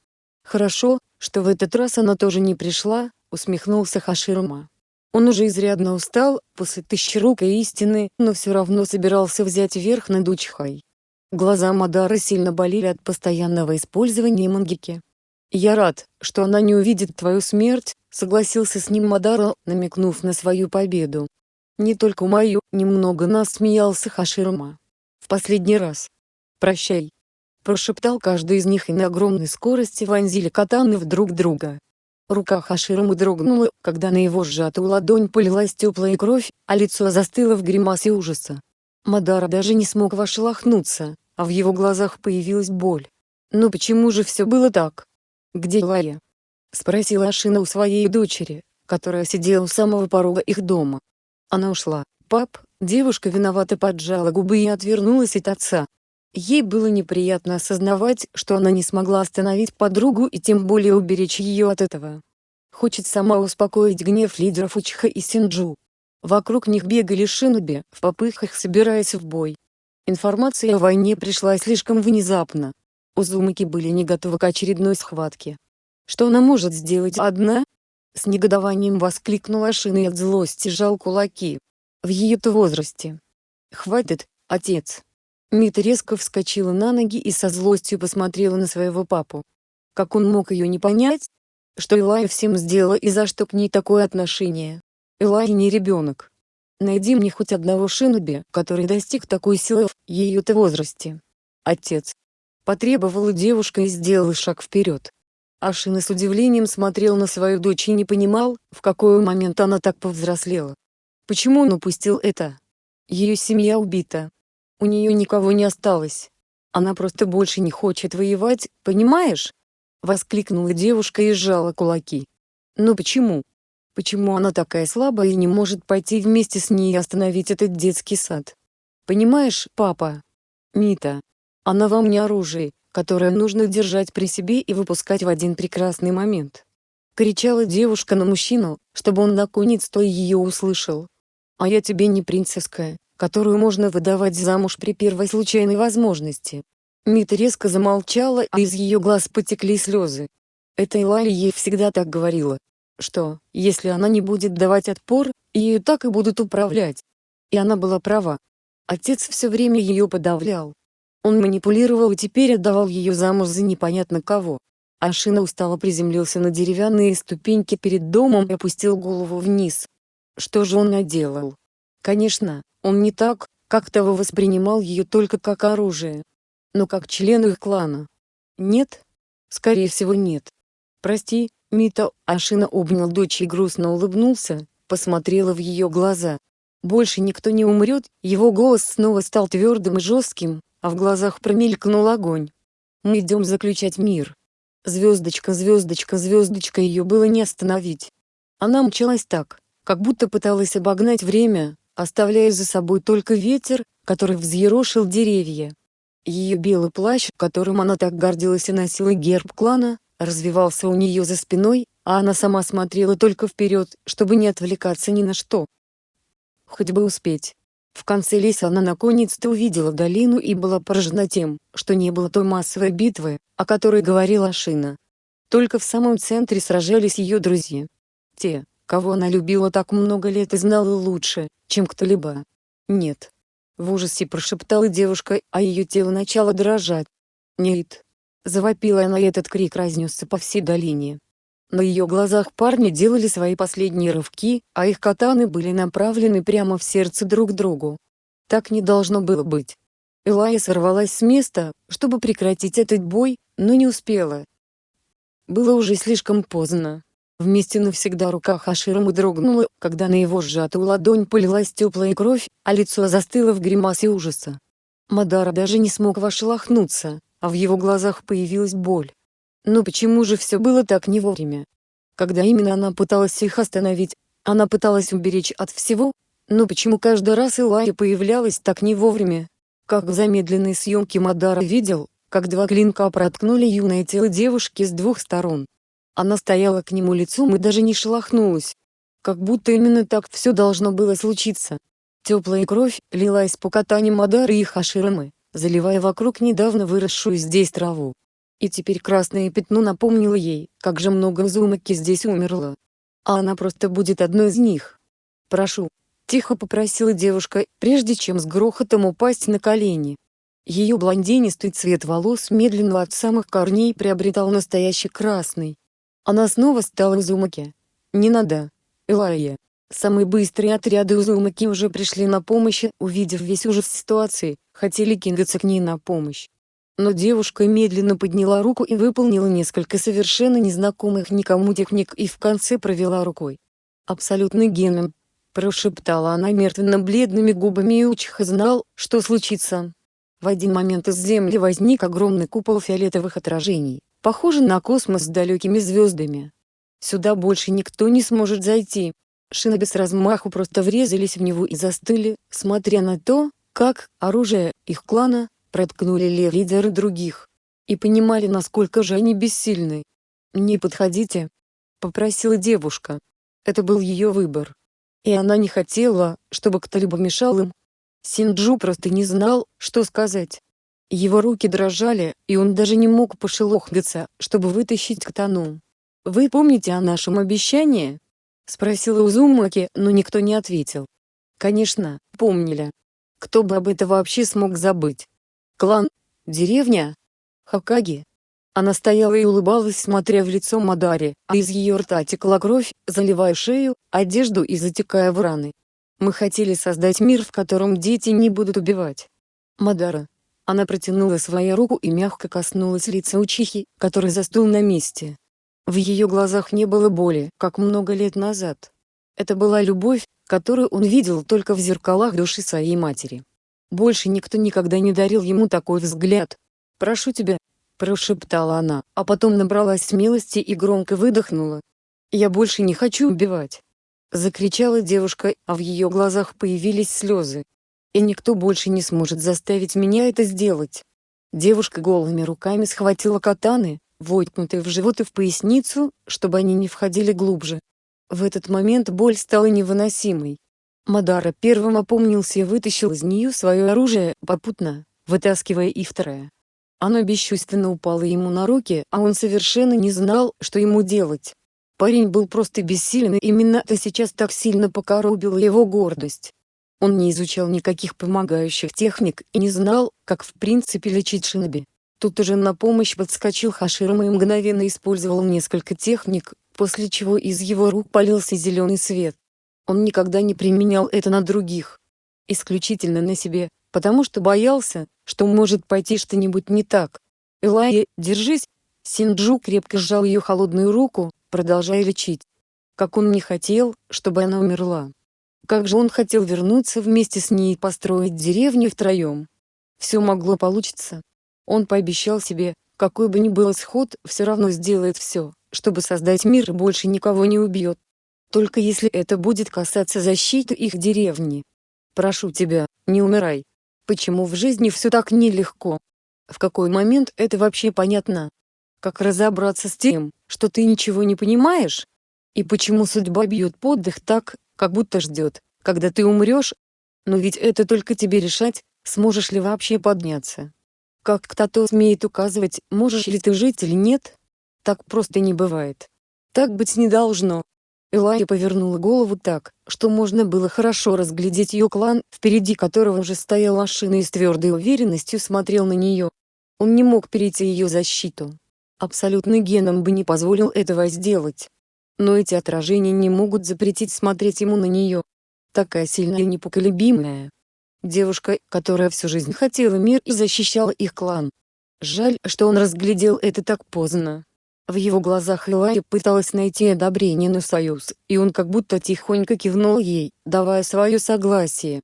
«Хорошо, что в этот раз она тоже не пришла», — усмехнулся Хаширума. Он уже изрядно устал, после тысячерукой истины, но все равно собирался взять верх над Учхой. Глаза Мадары сильно болели от постоянного использования мангики. «Я рад, что она не увидит твою смерть», — согласился с ним Мадара, намекнув на свою победу. «Не только мою», — немного нас смеялся Хаширума. «В последний раз. Прощай». Прошептал каждый из них и на огромной скорости вонзили катаны в друг друга. Рука Хаширумы дрогнула, когда на его сжатую ладонь полилась теплая кровь, а лицо застыло в гримасе ужаса. Мадара даже не смог вошлахнуться, а в его глазах появилась боль. Но почему же все было так? «Где Лая?» — спросила Ашина у своей дочери, которая сидела у самого порога их дома. Она ушла. «Пап», девушка виновато поджала губы и отвернулась от отца. Ей было неприятно осознавать, что она не смогла остановить подругу и тем более уберечь ее от этого. Хочет сама успокоить гнев лидеров Учха и Синджу. Вокруг них бегали шиноби, в попыхах собираясь в бой. Информация о войне пришла слишком внезапно. Узумаки были не готовы к очередной схватке. Что она может сделать одна? С негодованием воскликнула Шина и от злости жал кулаки. В ее-то возрасте. «Хватит, отец!» Мита резко вскочила на ноги и со злостью посмотрела на своего папу. Как он мог ее не понять? Что Элай всем сделала и за что к ней такое отношение? Элай не ребенок. Найди мне хоть одного шиноби, который достиг такой силы в ее-то возрасте. Отец, Потребовала девушка и сделала шаг вперед. Ашина с удивлением смотрел на свою дочь и не понимал, в какой момент она так повзрослела. Почему он упустил это? Ее семья убита. У нее никого не осталось. Она просто больше не хочет воевать, понимаешь? Воскликнула девушка и сжала кулаки. Но почему? Почему она такая слабая и не может пойти вместе с ней и остановить этот детский сад? Понимаешь, папа? Мита, она вам не оружие, которое нужно держать при себе и выпускать в один прекрасный момент. Кричала девушка на мужчину, чтобы он наконец-то ее услышал. А я тебе не принцесская, которую можно выдавать замуж при первой случайной возможности. Мита резко замолчала, а из ее глаз потекли слезы. Эта Элайя ей всегда так говорила, что, если она не будет давать отпор, ее так и будут управлять. И она была права. Отец все время ее подавлял, он манипулировал и теперь отдавал ее замуж за непонятно кого. Ашина устало приземлился на деревянные ступеньки перед домом и опустил голову вниз. Что же он наделал? Конечно, он не так, как того воспринимал ее только как оружие. Но как член их клана, Нет? Скорее всего нет. Прости, Мита, Ашина обнял дочь и грустно улыбнулся, посмотрела в ее глаза. Больше никто не умрет, его голос снова стал твердым и жестким, а в глазах промелькнул огонь. Мы идем заключать мир. Звездочка, звездочка, звездочка ее было не остановить. Она мчалась так, как будто пыталась обогнать время, оставляя за собой только ветер, который взъерошил деревья. Ее белый плащ, которым она так гордилась и носила герб клана, развивался у нее за спиной, а она сама смотрела только вперед, чтобы не отвлекаться ни на что. Хоть бы успеть. В конце леса она наконец-то увидела долину и была поражена тем, что не было той массовой битвы, о которой говорила Шина. Только в самом центре сражались ее друзья. Те, кого она любила так много лет и знала лучше, чем кто-либо. Нет. В ужасе прошептала девушка, а ее тело начало дрожать. «Нет!» Завопила она и этот крик разнесся по всей долине. На ее глазах парни делали свои последние рывки, а их катаны были направлены прямо в сердце друг другу. Так не должно было быть. Элая сорвалась с места, чтобы прекратить этот бой, но не успела. Было уже слишком поздно. Вместе навсегда рука Хаширама дрогнула, когда на его сжатую ладонь полилась теплая кровь, а лицо застыло в гримасе ужаса. Мадара даже не смог вошелохнуться, а в его глазах появилась боль. Но почему же все было так не вовремя? Когда именно она пыталась их остановить, она пыталась уберечь от всего, но почему каждый раз Илая появлялась так не вовремя? Как в замедленной съемке Мадара видел, как два клинка проткнули юное тело девушки с двух сторон. Она стояла к нему лицом и даже не шелохнулась. Как будто именно так все должно было случиться. Теплая кровь лилась по катанию Мадары и Хаширамы, заливая вокруг недавно выросшую здесь траву. И теперь красное пятно напомнило ей, как же много Зумаки здесь умерло. А она просто будет одной из них. «Прошу», — тихо попросила девушка, прежде чем с грохотом упасть на колени. Ее блондинистый цвет волос медленно от самых корней приобретал настоящий красный. Она снова стала Узумаки. «Не надо, Элайя». Самые быстрые отряды Узумаки уже пришли на помощь увидев весь ужас ситуации, хотели кинуться к ней на помощь. Но девушка медленно подняла руку и выполнила несколько совершенно незнакомых никому техник и в конце провела рукой. «Абсолютный геном», — прошептала она мертвенно-бледными губами и Учих знал, что случится. В один момент из земли возник огромный купол фиолетовых отражений, похожий на космос с далекими звездами. Сюда больше никто не сможет зайти. Шиноби с размаху просто врезались в него и застыли, смотря на то, как оружие их клана проткнули ли лидеры других. И понимали насколько же они бессильны. «Не подходите», — попросила девушка. Это был ее выбор. И она не хотела, чтобы кто-либо мешал им. Синджу просто не знал, что сказать. Его руки дрожали, и он даже не мог пошелохнуться, чтобы вытащить катану. «Вы помните о нашем обещании?» — спросила Узумаки, но никто не ответил. Конечно, помнили. Кто бы об этом вообще смог забыть? Клан? Деревня? Хакаги? Она стояла и улыбалась, смотря в лицо Мадари, а из ее рта текла кровь, заливая шею, одежду и затекая в раны. Мы хотели создать мир, в котором дети не будут убивать. Мадара. Она протянула свою руку и мягко коснулась лица Учихи, который застыл на месте. В ее глазах не было боли, как много лет назад. Это была любовь, которую он видел только в зеркалах души своей матери. Больше никто никогда не дарил ему такой взгляд. «Прошу тебя», — прошептала она, а потом набралась смелости и громко выдохнула. «Я больше не хочу убивать». Закричала девушка, а в ее глазах появились слезы. «И никто больше не сможет заставить меня это сделать». Девушка голыми руками схватила катаны, воткнутые в живот и в поясницу, чтобы они не входили глубже. В этот момент боль стала невыносимой. Мадара первым опомнился и вытащил из нее свое оружие, попутно, вытаскивая и второе. Оно бесчувственно упало ему на руки, а он совершенно не знал, что ему делать. Парень был просто бессилен и именно это сейчас так сильно покоробило его гордость. Он не изучал никаких помогающих техник и не знал, как в принципе лечить шиноби. Тут уже на помощь подскочил Хаширама и мгновенно использовал несколько техник, после чего из его рук полился зеленый свет. Он никогда не применял это на других. Исключительно на себе, потому что боялся, что может пойти что-нибудь не так. Элайя, держись!» Синджу крепко сжал ее холодную руку, продолжая лечить. Как он не хотел, чтобы она умерла. Как же он хотел вернуться вместе с ней и построить деревню втроем. Все могло получиться. Он пообещал себе, какой бы ни был исход, все равно сделает все, чтобы создать мир и больше никого не убьет. Только если это будет касаться защиты их деревни. Прошу тебя, не умирай. Почему в жизни все так нелегко? В какой момент это вообще понятно? Как разобраться с тем, что ты ничего не понимаешь? И почему судьба бьет поддых так, как будто ждет, когда ты умрешь? Но ведь это только тебе решать, сможешь ли вообще подняться. Как кто-то смеет указывать, можешь ли ты жить или нет? Так просто не бывает. Так быть не должно. Элайя повернула голову так, что можно было хорошо разглядеть ее клан, впереди которого уже стоял машина и с твердой уверенностью смотрел на нее. Он не мог перейти ее защиту. Абсолютный геном бы не позволил этого сделать. Но эти отражения не могут запретить смотреть ему на нее. Такая сильная и непоколебимая. Девушка, которая всю жизнь хотела мир и защищала их клан. Жаль, что он разглядел это так поздно. В его глазах Элайя пыталась найти одобрение на союз, и он как будто тихонько кивнул ей, давая свое согласие.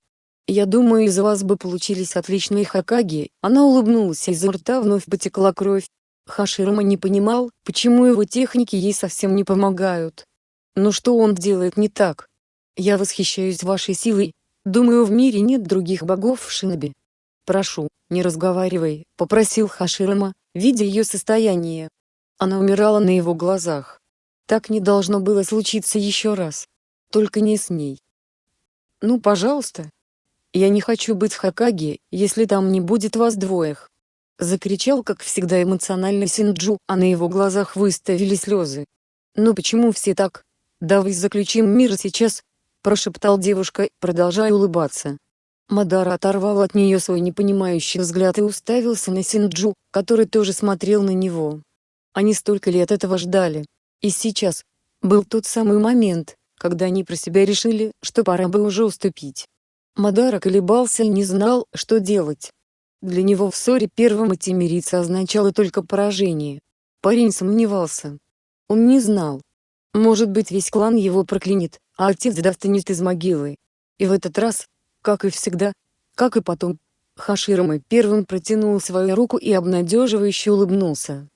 «Я думаю из вас бы получились отличные Хакаги», она улыбнулась и изо рта вновь потекла кровь. Хаширама не понимал, почему его техники ей совсем не помогают. Но что он делает не так? Я восхищаюсь вашей силой. Думаю в мире нет других богов в Шиноби. Прошу, не разговаривай, попросил Хаширама, видя ее состояние. Она умирала на его глазах. Так не должно было случиться еще раз. Только не с ней. Ну пожалуйста. Я не хочу быть Хакаги, если там не будет вас двоих. Закричал как всегда эмоционально Синджу, а на его глазах выставили слезы. «Ну почему все так? Давай заключим мир сейчас!» Прошептал девушка, продолжая улыбаться. Мадара оторвал от нее свой непонимающий взгляд и уставился на Синджу, который тоже смотрел на него. Они столько лет этого ждали. И сейчас, был тот самый момент, когда они про себя решили, что пора бы уже уступить. Мадара колебался и не знал, что делать. Для него в ссоре первым идти мириться означало только поражение. Парень сомневался. Он не знал. Может быть весь клан его проклянет, а отец достанет из могилы. И в этот раз, как и всегда, как и потом, Хаширама первым протянул свою руку и обнадеживающе улыбнулся.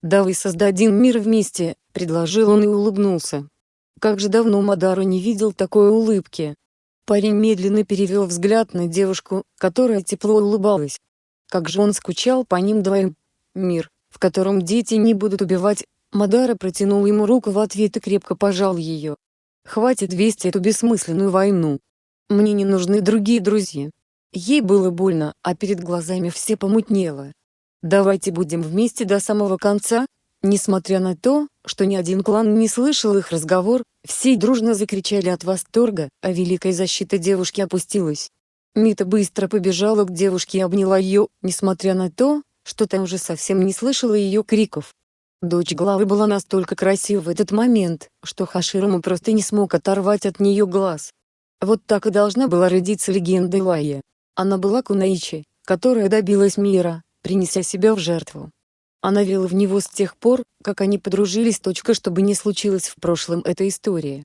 «Давай создадим мир вместе», — предложил он и улыбнулся. Как же давно Мадару не видел такой улыбки. Парень медленно перевел взгляд на девушку, которая тепло улыбалась. Как же он скучал по ним двоим. Мир, в котором дети не будут убивать. Мадара протянул ему руку в ответ и крепко пожал ее. Хватит вести эту бессмысленную войну. Мне не нужны другие друзья. Ей было больно, а перед глазами все помутнело. Давайте будем вместе до самого конца. Несмотря на то, что ни один клан не слышал их разговор, все дружно закричали от восторга, а великая защита девушки опустилась. Мита быстро побежала к девушке и обняла ее, несмотря на то, что та уже совсем не слышала ее криков. Дочь главы была настолько красива в этот момент, что Хаширому просто не смог оторвать от нее глаз. Вот так и должна была родиться легенда Илайя. Она была Кунаичи, которая добилась мира, принеся себя в жертву. Она верила в него с тех пор, как они подружились. Точка, чтобы не случилось в прошлом эта история.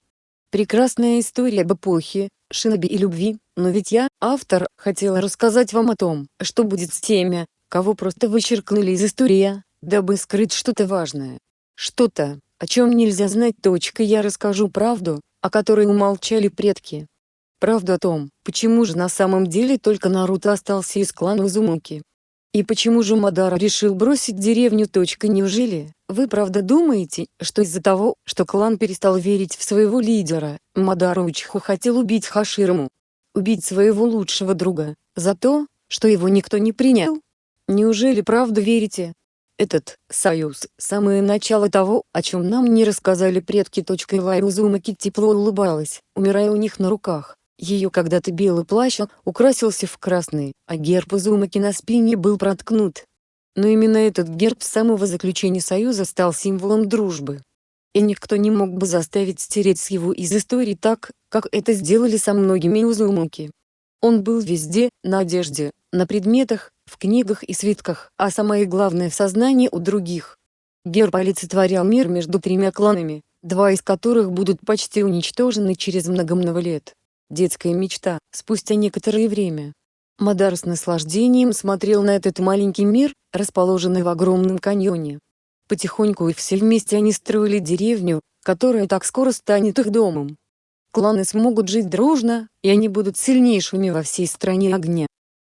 Прекрасная история об эпохе, шиноби и любви, но ведь я, автор, хотела рассказать вам о том, что будет с теми, кого просто вычеркнули из истории, дабы скрыть что-то важное. Что-то, о чем нельзя знать. Точка. Я расскажу правду, о которой умолчали предки. Правду о том, почему же на самом деле только Наруто остался из клана Узумаки. И почему же Мадара решил бросить деревню? Неужели, вы правда думаете, что из-за того, что клан перестал верить в своего лидера, Мадара Учху хотел убить Хаширму? Убить своего лучшего друга, за то, что его никто не принял? Неужели правда верите? Этот союз – самое начало того, о чем нам не рассказали предки. Лай Узумаки тепло улыбалась, умирая у них на руках. Ее когда-то белый плащ украсился в красный, а герб Изумаки на спине был проткнут. Но именно этот герб с самого заключения Союза стал символом дружбы. И никто не мог бы заставить стереть его из истории так, как это сделали со многими Узумаки. Он был везде, на одежде, на предметах, в книгах и свитках, а самое главное в сознании у других. Герб олицетворял мир между тремя кланами, два из которых будут почти уничтожены через много-много лет. Детская мечта, спустя некоторое время. Мадар с наслаждением смотрел на этот маленький мир, расположенный в огромном каньоне. Потихоньку и все вместе они строили деревню, которая так скоро станет их домом. Кланы смогут жить дружно, и они будут сильнейшими во всей стране огня.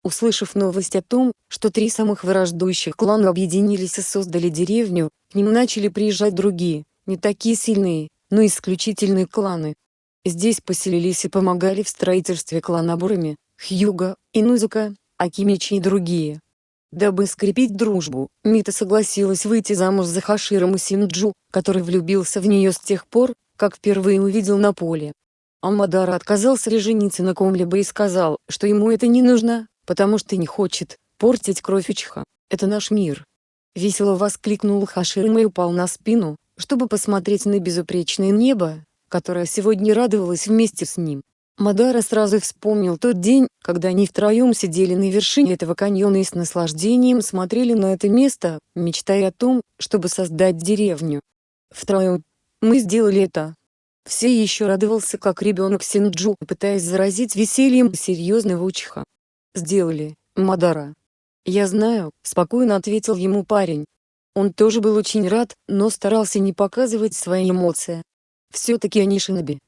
Услышав новость о том, что три самых враждующих клана объединились и создали деревню, к ним начали приезжать другие, не такие сильные, но исключительные кланы. Здесь поселились и помогали в строительстве кланабурами, Хьюга, Инузука, Акимичи и другие. Дабы скрепить дружбу, Мита согласилась выйти замуж за Хаширом Синджу, который влюбился в нее с тех пор, как впервые увидел на поле. Амадара отказался жениться на ком-либо и сказал, что ему это не нужно, потому что не хочет портить кровь Учха. Это наш мир. Весело воскликнул Хаширма и упал на спину, чтобы посмотреть на безупречное небо, которая сегодня радовалась вместе с ним. Мадара сразу вспомнил тот день, когда они втроем сидели на вершине этого каньона и с наслаждением смотрели на это место, мечтая о том, чтобы создать деревню. Втроем. Мы сделали это. Все еще радовался как ребенок Синджу, пытаясь заразить весельем серьезного учха. «Сделали, Мадара». «Я знаю», — спокойно ответил ему парень. Он тоже был очень рад, но старался не показывать свои эмоции. Все-таки они шиноби.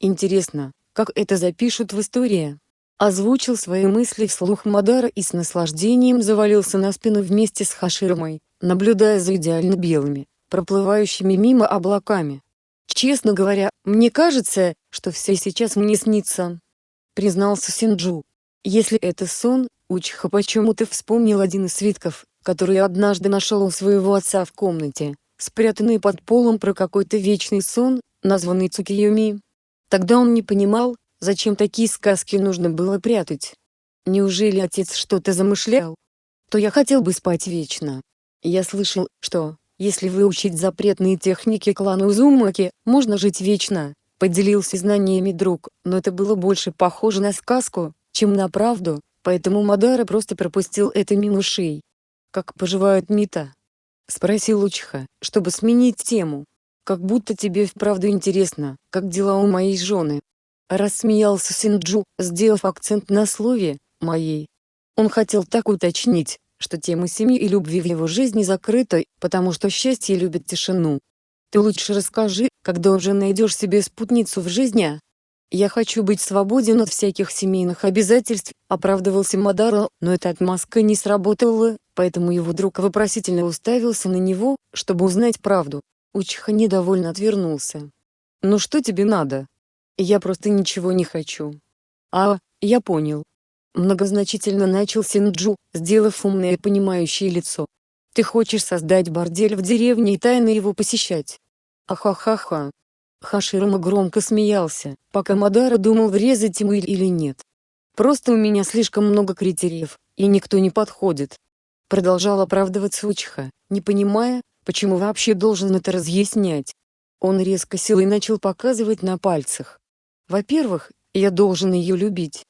Интересно, как это запишут в истории? Озвучил свои мысли вслух Мадара и с наслаждением завалился на спину вместе с Хаширмой, наблюдая за идеально белыми, проплывающими мимо облаками. «Честно говоря, мне кажется, что все сейчас мне снится», — признался Синджу. «Если это сон, Учха почему-то вспомнил один из свитков, который однажды нашел у своего отца в комнате, спрятанный под полом про какой-то вечный сон, названный Цукиюми. Тогда он не понимал, зачем такие сказки нужно было прятать. Неужели отец что-то замышлял? То я хотел бы спать вечно. Я слышал, что, если выучить запретные техники клана Узумаки, можно жить вечно, поделился знаниями друг, но это было больше похоже на сказку, чем на правду, поэтому Мадара просто пропустил это мимо ушей. «Как поживает Мита?» — спросил Учха, чтобы сменить тему. Как будто тебе вправду интересно, как дела у моей жены. Рассмеялся Синджу, сделав акцент на слове «моей». Он хотел так уточнить, что тема семьи и любви в его жизни закрыта, потому что счастье любит тишину. Ты лучше расскажи, когда уже найдешь себе спутницу в жизни, а? Я хочу быть свободен от всяких семейных обязательств, оправдывался Мадаро, но эта отмазка не сработала, поэтому его друг вопросительно уставился на него, чтобы узнать правду. Учиха недовольно отвернулся. «Ну что тебе надо?» «Я просто ничего не хочу». «А, я понял». Многозначительно начал Синджу, сделав умное и понимающее лицо. «Ты хочешь создать бордель в деревне и тайно его посещать?» «Ахахаха». Хаширама громко смеялся, пока Мадара думал врезать ему или нет. «Просто у меня слишком много критериев, и никто не подходит». Продолжал оправдываться Учиха, не понимая, Почему вообще должен это разъяснять? Он резко и начал показывать на пальцах. Во-первых, я должен ее любить.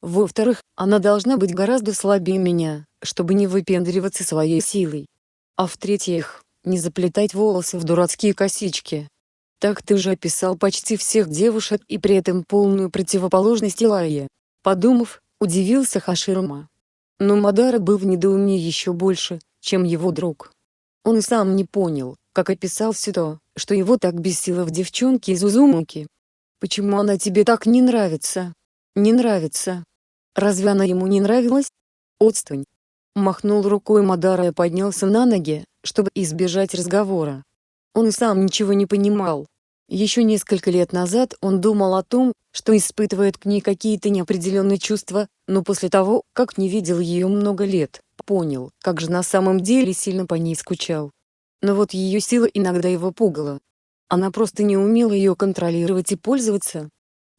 Во-вторых, она должна быть гораздо слабее меня, чтобы не выпендриваться своей силой. А в-третьих, не заплетать волосы в дурацкие косички. Так ты же описал почти всех девушек и при этом полную противоположность Илайе. Подумав, удивился Хаширма. Но Мадара был в недоумении еще больше, чем его друг. Он сам не понял, как описал все то, что его так бесило в девчонке из Узумуки. Почему она тебе так не нравится? Не нравится. Разве она ему не нравилась? Отстань. Махнул рукой Мадара и поднялся на ноги, чтобы избежать разговора. Он сам ничего не понимал. Еще несколько лет назад он думал о том, что испытывает к ней какие-то неопределенные чувства, но после того, как не видел ее много лет, понял, как же на самом деле сильно по ней скучал. Но вот ее сила иногда его пугала. Она просто не умела ее контролировать и пользоваться.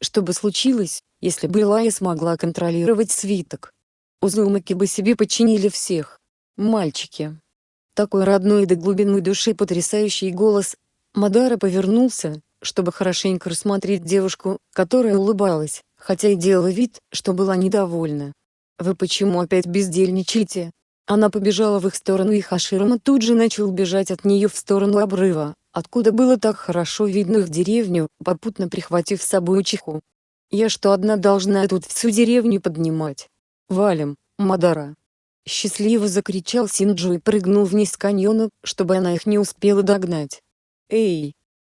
Что бы случилось, если бы Лая смогла контролировать свиток? Узумаки бы себе подчинили всех. Мальчики. Такой родной до глубины души потрясающий голос. Мадара повернулся, чтобы хорошенько рассмотреть девушку, которая улыбалась, хотя и делала вид, что была недовольна. «Вы почему опять бездельничаете?» Она побежала в их сторону и Хаширама тут же начал бежать от нее в сторону обрыва, откуда было так хорошо видно их деревню, попутно прихватив с собой Учиху. «Я что одна должна тут всю деревню поднимать? Валим, Мадара!» Счастливо закричал Синджу и прыгнул вниз каньона, чтобы она их не успела догнать. «Эй!»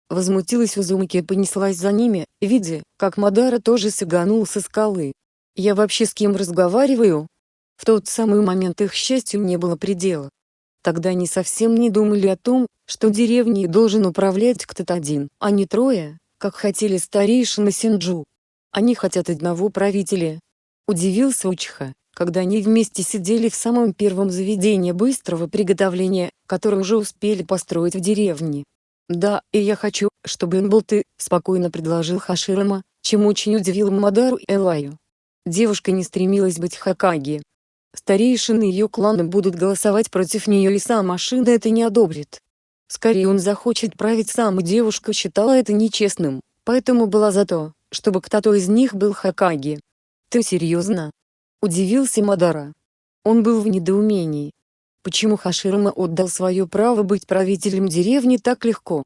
Возмутилась Узумаки и понеслась за ними, видя, как Мадара тоже сиганул со скалы. «Я вообще с кем разговариваю?» В тот самый момент их счастью не было предела. Тогда они совсем не думали о том, что деревней должен управлять кто-то один, а не трое, как хотели старейшины Синджу. Они хотят одного правителя. Удивился Учиха, когда они вместе сидели в самом первом заведении быстрого приготовления, которое уже успели построить в деревне. «Да, и я хочу, чтобы им был ты», — спокойно предложил Хаширама, чем очень удивил Мадару Элаю. Девушка не стремилась быть Хакаги. Старейшины ее клана будут голосовать против нее и сам Ашида это не одобрит. Скорее он захочет править сам и девушка считала это нечестным, поэтому была за то, чтобы кто-то из них был Хакаги. «Ты серьезно?» Удивился Мадара. Он был в недоумении. Почему Хаширама отдал свое право быть правителем деревни так легко?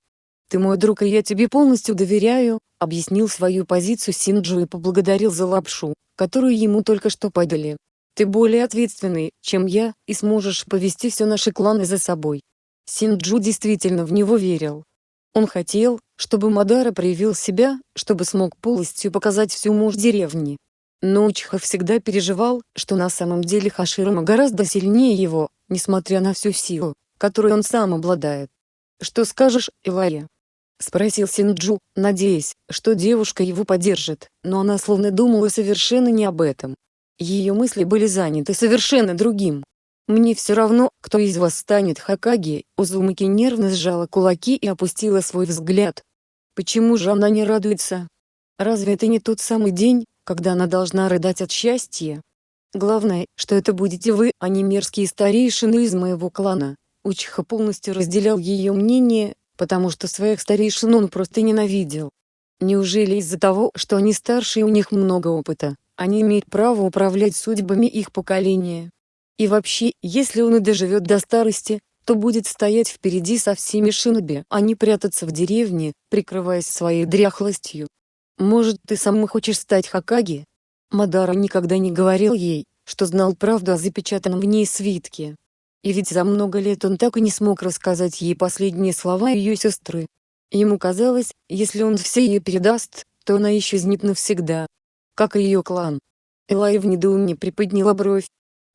«Ты мой друг и я тебе полностью доверяю», объяснил свою позицию Синджу и поблагодарил за лапшу, которую ему только что подали. «Ты более ответственный, чем я, и сможешь повести все наши кланы за собой». Синджу действительно в него верил. Он хотел, чтобы Мадара проявил себя, чтобы смог полностью показать всю мощь деревни. Но Учиха всегда переживал, что на самом деле Хаширама гораздо сильнее его, несмотря на всю силу, которой он сам обладает. «Что скажешь, Илая?» — спросил Синджу, надеясь, что девушка его поддержит, но она словно думала совершенно не об этом. Ее мысли были заняты совершенно другим. «Мне все равно, кто из вас станет Хакаги», Узумаки нервно сжала кулаки и опустила свой взгляд. Почему же она не радуется? Разве это не тот самый день, когда она должна рыдать от счастья. Главное, что это будете вы, а не мерзкие старейшины из моего клана. Учиха полностью разделял ее мнение, потому что своих старейшин он просто ненавидел. Неужели из-за того, что они старше и у них много опыта, они имеют право управлять судьбами их поколения? И вообще, если он и доживет до старости, то будет стоять впереди со всеми шиноби, а не прятаться в деревне, прикрываясь своей дряхлостью. Может ты сам хочешь стать Хакаги? Мадара никогда не говорил ей, что знал правду о запечатанном в ней свитке. И ведь за много лет он так и не смог рассказать ей последние слова ее сестры. Ему казалось, если он все ей передаст, то она исчезнет навсегда. Как и ее клан. Элай в недоумении приподняла бровь.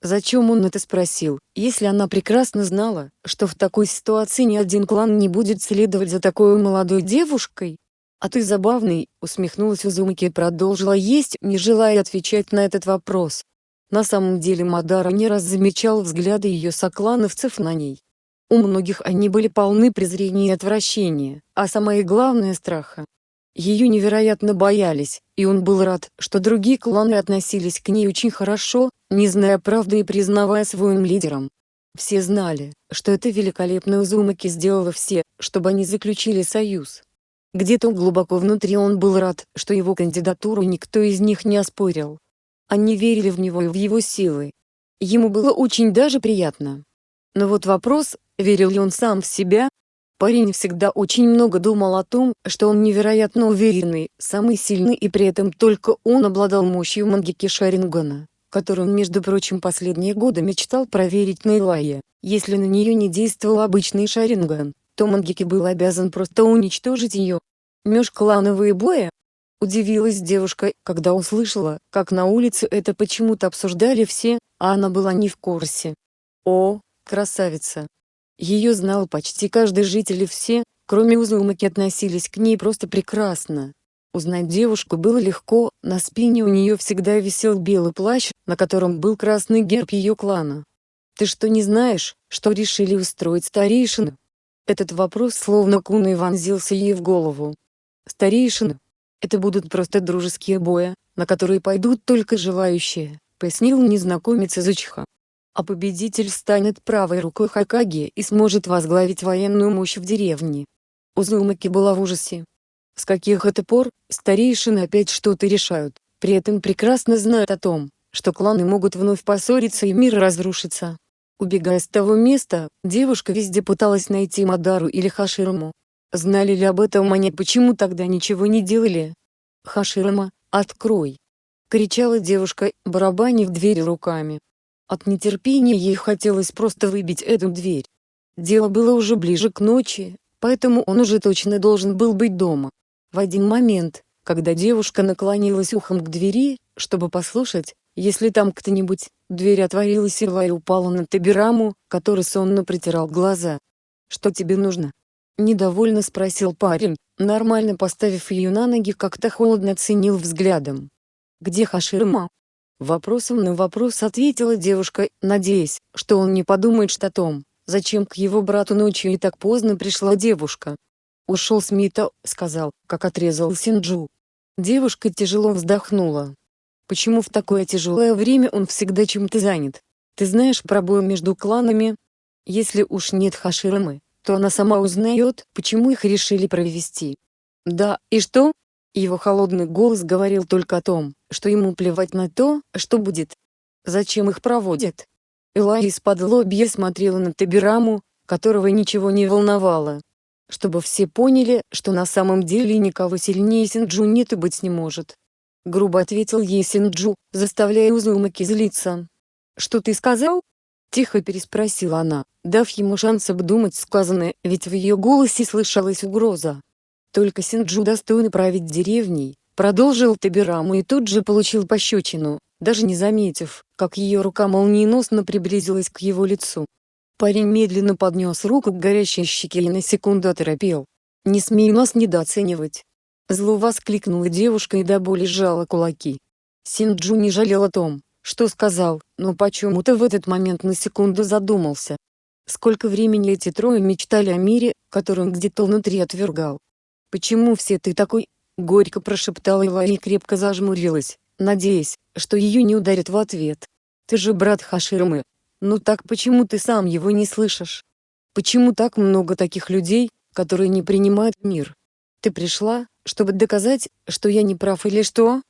Зачем он это спросил, если она прекрасно знала, что в такой ситуации ни один клан не будет следовать за такой молодой девушкой? «А ты забавный», — усмехнулась Узумаки и продолжила есть, не желая отвечать на этот вопрос. На самом деле Мадара не раз замечал взгляды ее соклановцев на ней. У многих они были полны презрения и отвращения, а самое главное — страха. Ее невероятно боялись, и он был рад, что другие кланы относились к ней очень хорошо, не зная правды и признавая своим лидером. Все знали, что эта великолепная Узумаки сделала все, чтобы они заключили союз. Где-то глубоко внутри он был рад, что его кандидатуру никто из них не оспорил. Они верили в него и в его силы. Ему было очень даже приятно. Но вот вопрос, верил ли он сам в себя? Парень всегда очень много думал о том, что он невероятно уверенный, самый сильный и при этом только он обладал мощью Мангики Шарингана, которую он между прочим последние годы мечтал проверить на Илае. Если на нее не действовал обычный Шаринган, то Мангики был обязан просто уничтожить ее. Межклановые бои? Удивилась девушка, когда услышала, как на улице это почему-то обсуждали все, а она была не в курсе. О, красавица! Ее знал почти каждый житель и все, кроме Узумаки относились к ней просто прекрасно. Узнать девушку было легко, на спине у нее всегда висел белый плащ, на котором был красный герб ее клана. «Ты что не знаешь, что решили устроить старейшину?» Этот вопрос словно куной вонзился ей в голову. «Старейшина. Это будут просто дружеские бои, на которые пойдут только желающие», пояснил незнакомец из Учиха. «А победитель станет правой рукой Хакаги и сможет возглавить военную мощь в деревне». Узумаки была в ужасе. С каких это пор, старейшины опять что-то решают, при этом прекрасно знают о том, что кланы могут вновь поссориться и мир разрушится. Убегая с того места, девушка везде пыталась найти Мадару или Хаширму. Знали ли об этом они, почему тогда ничего не делали? «Хаширма, открой!» — кричала девушка, барабанив дверь руками. От нетерпения ей хотелось просто выбить эту дверь. Дело было уже ближе к ночи, поэтому он уже точно должен был быть дома. В один момент, когда девушка наклонилась ухом к двери, чтобы послушать, если там кто-нибудь, дверь отворилась и Лай упала на Табираму, который сонно притирал глаза. «Что тебе нужно?» Недовольно спросил парень, нормально поставив ее на ноги как-то холодно оценил взглядом. «Где Хаширма?» Вопросом на вопрос ответила девушка, надеясь, что он не подумает что о том, зачем к его брату ночью и так поздно пришла девушка. «Ушел с Мита», — сказал, как отрезал Синджу. Девушка тяжело вздохнула. Почему в такое тяжелое время он всегда чем-то занят? Ты знаешь пробой между кланами? Если уж нет Хаширамы, то она сама узнает, почему их решили провести. Да, и что? Его холодный голос говорил только о том, что ему плевать на то, что будет. Зачем их проводят? Элай из-под лобья смотрела на Табираму, которого ничего не волновало. Чтобы все поняли, что на самом деле никого сильнее Синджу нет и быть не может. Грубо ответил ей Синджу, заставляя Узумаки злиться. «Что ты сказал?» Тихо переспросила она, дав ему шанс обдумать сказанное, ведь в ее голосе слышалась угроза. Только Синджу достойный править деревней, продолжил Табираму и тут же получил пощечину, даже не заметив, как ее рука молниеносно приблизилась к его лицу. Парень медленно поднес руку к горящей щеке и на секунду оторопел. «Не смей нас недооценивать!» Зло воскликнула девушка и до боли сжала кулаки. Синджу не жалел о том, что сказал, но почему-то в этот момент на секунду задумался. Сколько времени эти трое мечтали о мире, который он где-то внутри отвергал. «Почему все ты такой?» — горько прошептала Ила и крепко зажмурилась, надеясь, что ее не ударят в ответ. «Ты же брат Хаширмы. Ну так почему ты сам его не слышишь? Почему так много таких людей, которые не принимают мир? Ты пришла, чтобы доказать, что я не прав или что?»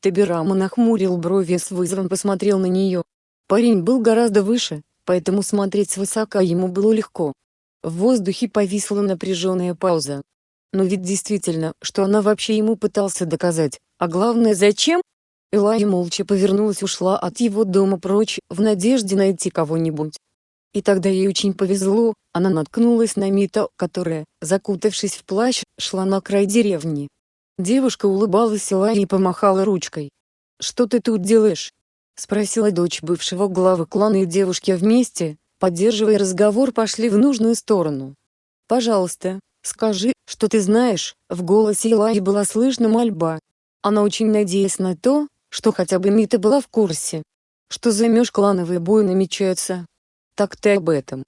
Табирама нахмурил брови с вызовом посмотрел на нее. Парень был гораздо выше, поэтому смотреть свысока ему было легко. В воздухе повисла напряженная пауза. Но ведь действительно, что она вообще ему пытался доказать, а главное зачем? Элай молча повернулась ушла от его дома прочь, в надежде найти кого-нибудь. И тогда ей очень повезло, она наткнулась на Мита, которая, закутавшись в плащ, шла на край деревни. Девушка улыбалась Элай и помахала ручкой. «Что ты тут делаешь?» — спросила дочь бывшего главы клана и девушки вместе, поддерживая разговор пошли в нужную сторону. «Пожалуйста, скажи, что ты знаешь», — в голосе Элай была слышна мольба. Она очень надеялась на то, что хотя бы Мита была в курсе. Что за межклановые бои намечаются, так ты об этом.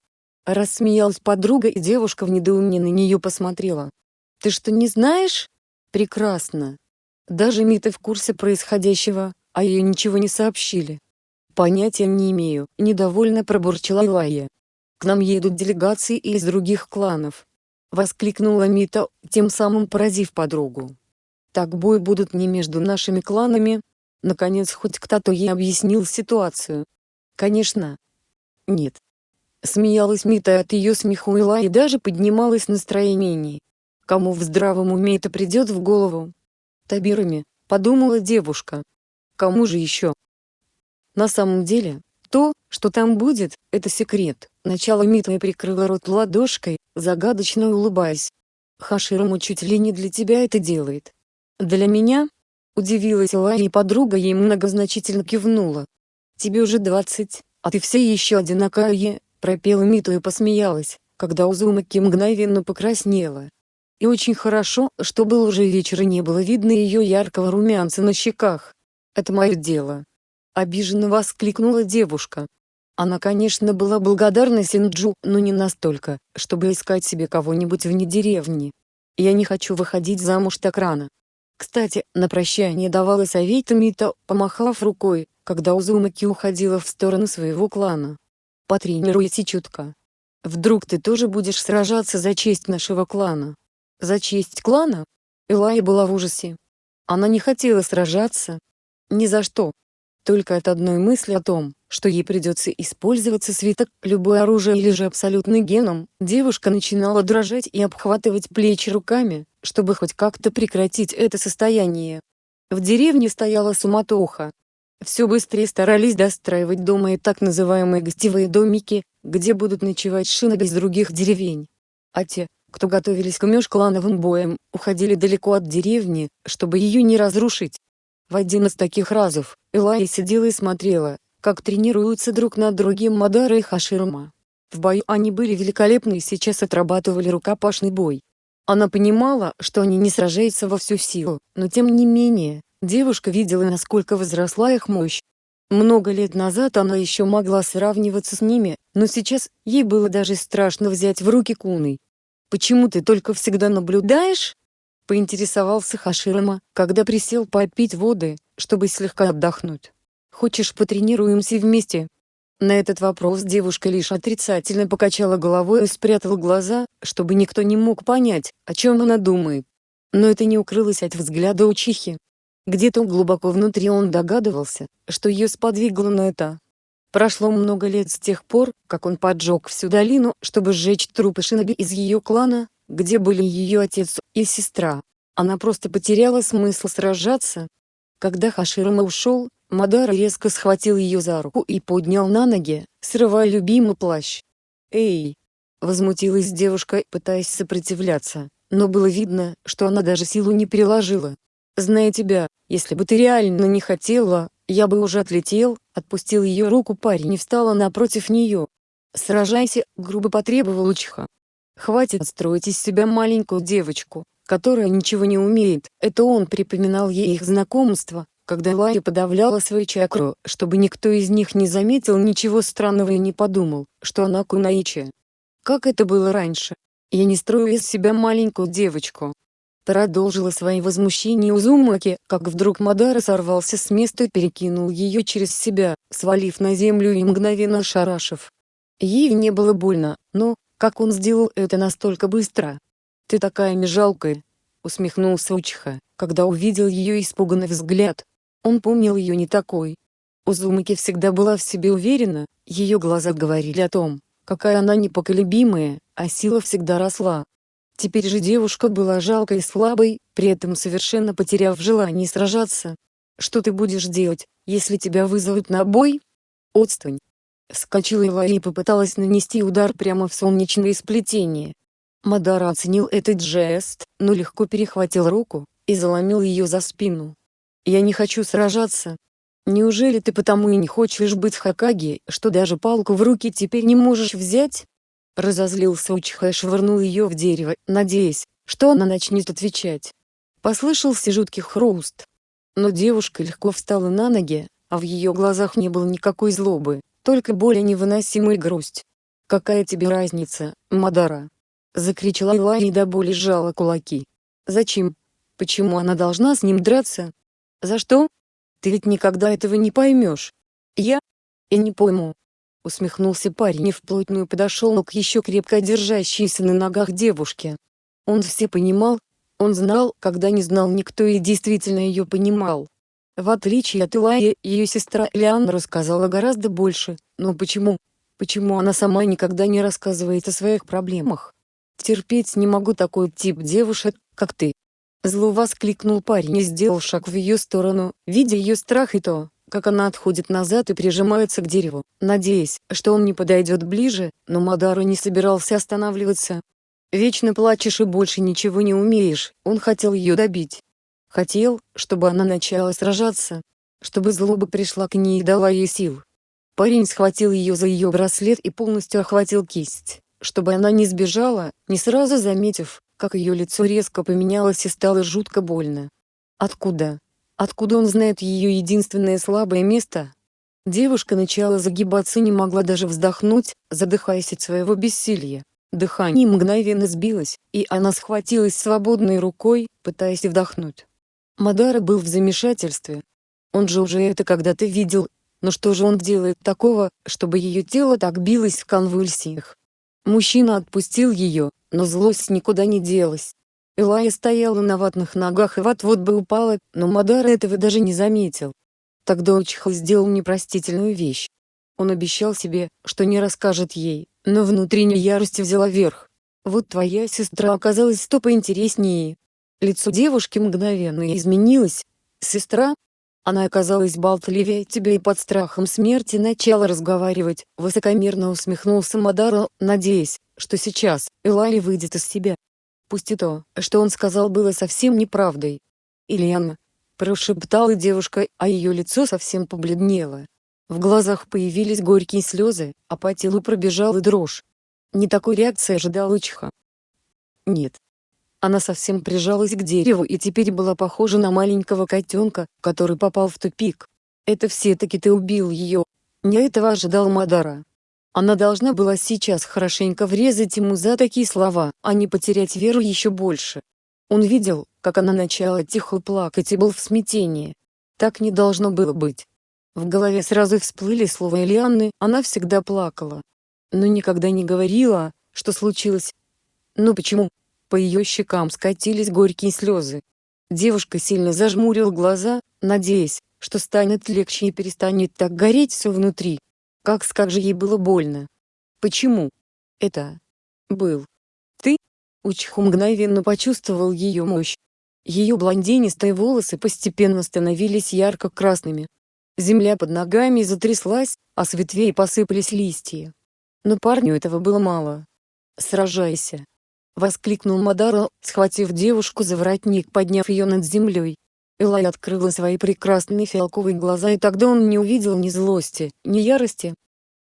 Рассмеялась подруга и девушка в недоумении на нее посмотрела. Ты что не знаешь? Прекрасно. Даже Мита в курсе происходящего, а ее ничего не сообщили. Понятия не имею, недовольно пробурчала Илая. К нам едут делегации из других кланов. Воскликнула Мита, тем самым поразив подругу. Так бой будут не между нашими кланами. Наконец хоть кто-то ей объяснил ситуацию. Конечно, нет. Смеялась Мита от ее смеху Ила и даже поднималось настроение. Кому в здравом уме это придет в голову? Табирами, подумала девушка. Кому же еще? На самом деле, то, что там будет, это секрет. Начало Мита прикрыла рот ладошкой, загадочно улыбаясь. Хаширому чуть ли не для тебя это делает. Для меня? Удивилась Ила и подруга ей многозначительно кивнула. Тебе уже двадцать, «А ты все еще одинокая», — пропела Миту и посмеялась, когда Узумаки мгновенно покраснела. И очень хорошо, что был уже вечер и не было видно ее яркого румянца на щеках. «Это мое дело», — обиженно воскликнула девушка. Она, конечно, была благодарна Синджу, но не настолько, чтобы искать себе кого-нибудь вне деревни. Я не хочу выходить замуж так рано. Кстати, на прощание давала совет Мита, помахав рукой, когда Узумаки уходила в сторону своего клана. Потренируйся чутко. Вдруг ты тоже будешь сражаться за честь нашего клана? За честь клана? Элай была в ужасе. Она не хотела сражаться. Ни за что. Только от одной мысли о том, что ей придется использоваться свиток, любое оружие или же абсолютный геном, девушка начинала дрожать и обхватывать плечи руками, чтобы хоть как-то прекратить это состояние. В деревне стояла суматоха. Все быстрее старались достраивать дома и так называемые гостевые домики, где будут ночевать шиноби из других деревень. А те, кто готовились к межклановым боям, уходили далеко от деревни, чтобы ее не разрушить. В один из таких разов, Элая сидела и смотрела, как тренируются друг над другим Мадара и Хаширма. В бою они были великолепны и сейчас отрабатывали рукопашный бой. Она понимала, что они не сражаются во всю силу, но тем не менее, девушка видела насколько возросла их мощь. Много лет назад она еще могла сравниваться с ними, но сейчас, ей было даже страшно взять в руки куны. «Почему ты только всегда наблюдаешь?» — поинтересовался Хаширама, когда присел попить воды, чтобы слегка отдохнуть. «Хочешь потренируемся вместе?» На этот вопрос девушка лишь отрицательно покачала головой и спрятала глаза, чтобы никто не мог понять, о чем она думает. Но это не укрылось от взгляда учихи. Где-то глубоко внутри он догадывался, что ее сподвигло на это. Прошло много лет с тех пор, как он поджег всю долину, чтобы сжечь трупы шиноби из ее клана, где были ее отец и сестра. Она просто потеряла смысл сражаться. Когда Хаширама ушел, Мадара резко схватил ее за руку и поднял на ноги, срывая любимый плащ. «Эй!» — возмутилась девушка, пытаясь сопротивляться, но было видно, что она даже силу не приложила. «Зная тебя, если бы ты реально не хотела, я бы уже отлетел», — отпустил ее руку парень и встала напротив нее. «Сражайся», — грубо потребовал Учиха. Хватит строить из себя маленькую девочку, которая ничего не умеет. Это он припоминал ей их знакомство, когда Лая подавляла свою чакру, чтобы никто из них не заметил ничего странного и не подумал, что она кунаичи. Как это было раньше? Я не строю из себя маленькую девочку. Продолжила свои возмущения Узумаки, как вдруг Мадара сорвался с места и перекинул ее через себя, свалив на землю и мгновенно шарашив. Ей не было больно, но, как он сделал это настолько быстро? «Ты такая межалкая!» — усмехнулся Учиха, когда увидел ее испуганный взгляд. Он помнил ее не такой. Узумаки всегда была в себе уверена, ее глаза говорили о том, какая она непоколебимая, а сила всегда росла. Теперь же девушка была жалкой и слабой, при этом совершенно потеряв желание сражаться. «Что ты будешь делать, если тебя вызовут на бой?» «Отстань!» Вскочила Илай и попыталась нанести удар прямо в солнечное сплетение. Мадара оценил этот жест, но легко перехватил руку и заломил ее за спину. «Я не хочу сражаться. Неужели ты потому и не хочешь быть Хакаги, что даже палку в руки теперь не можешь взять?» Разозлился Учха и швырнул ее в дерево, надеясь, что она начнет отвечать. Послышался жуткий хруст. Но девушка легко встала на ноги, а в ее глазах не было никакой злобы, только более невыносимая грусть. «Какая тебе разница, Мадара?» Закричала Илай и до боли сжала кулаки. «Зачем? Почему она должна с ним драться? За что? Ты ведь никогда этого не поймешь. Я? Я не пойму». Усмехнулся парень и вплотную подошел к еще крепко держащейся на ногах девушке. Он все понимал, он знал, когда не знал никто и действительно ее понимал. В отличие от Илая, ее сестра Лиан рассказала гораздо больше, но почему? Почему она сама никогда не рассказывает о своих проблемах? Терпеть не могу такой тип девушек, как ты. Зло воскликнул парень и сделал шаг в ее сторону, видя ее страх и то, как она отходит назад и прижимается к дереву, надеясь, что он не подойдет ближе, но Мадару не собирался останавливаться. «Вечно плачешь и больше ничего не умеешь», он хотел ее добить. Хотел, чтобы она начала сражаться. Чтобы злоба пришла к ней и дала ей сил. Парень схватил ее за ее браслет и полностью охватил кисть, чтобы она не сбежала, не сразу заметив, как ее лицо резко поменялось и стало жутко больно. Откуда? Откуда он знает ее единственное слабое место? Девушка начала загибаться не могла даже вздохнуть, задыхаясь от своего бессилия. Дыхание мгновенно сбилось, и она схватилась свободной рукой, пытаясь вдохнуть. Мадара был в замешательстве. Он же уже это когда-то видел, но что же он делает такого, чтобы ее тело так билось в конвульсиях? Мужчина отпустил ее, но злость никуда не делась. Элая стояла на ватных ногах и вот-вот бы упала, но Мадара этого даже не заметил. Тогда Учиха сделал непростительную вещь. Он обещал себе, что не расскажет ей, но внутренняя ярость взяла верх. Вот твоя сестра оказалась сто поинтереснее. Лицо девушки мгновенно изменилось. Сестра? Она оказалась болтливее тебя и под страхом смерти начала разговаривать, высокомерно усмехнулся Мадара, надеясь, что сейчас Элай выйдет из себя. Пусть и то, что он сказал было совсем неправдой. Ильяна, прошептала девушка, а ее лицо совсем побледнело. В глазах появились горькие слезы, а по телу пробежала дрожь. Не такой реакции ожидал Учиха. Нет. Она совсем прижалась к дереву и теперь была похожа на маленького котенка, который попал в тупик. Это все-таки ты убил ее. Не этого ожидал Мадара. Она должна была сейчас хорошенько врезать ему за такие слова, а не потерять веру еще больше. Он видел, как она начала тихо плакать и был в смятении. Так не должно было быть. В голове сразу всплыли слова Элианны, она всегда плакала. Но никогда не говорила, что случилось. Ну почему? По ее щекам скатились горькие слезы. Девушка сильно зажмурила глаза, надеясь, что станет легче и перестанет так гореть все внутри. Как как ей было больно. Почему? Это был ты? Учиху мгновенно почувствовал ее мощь. Ее блондинистые волосы постепенно становились ярко-красными, Земля под ногами затряслась, а с ветвей посыпались листья. Но парню этого было мало. «Сражайся!» — воскликнул Мадара, схватив девушку за воротник, подняв ее над землей. Элай открыла свои прекрасные фиалковые глаза и тогда он не увидел ни злости, ни ярости.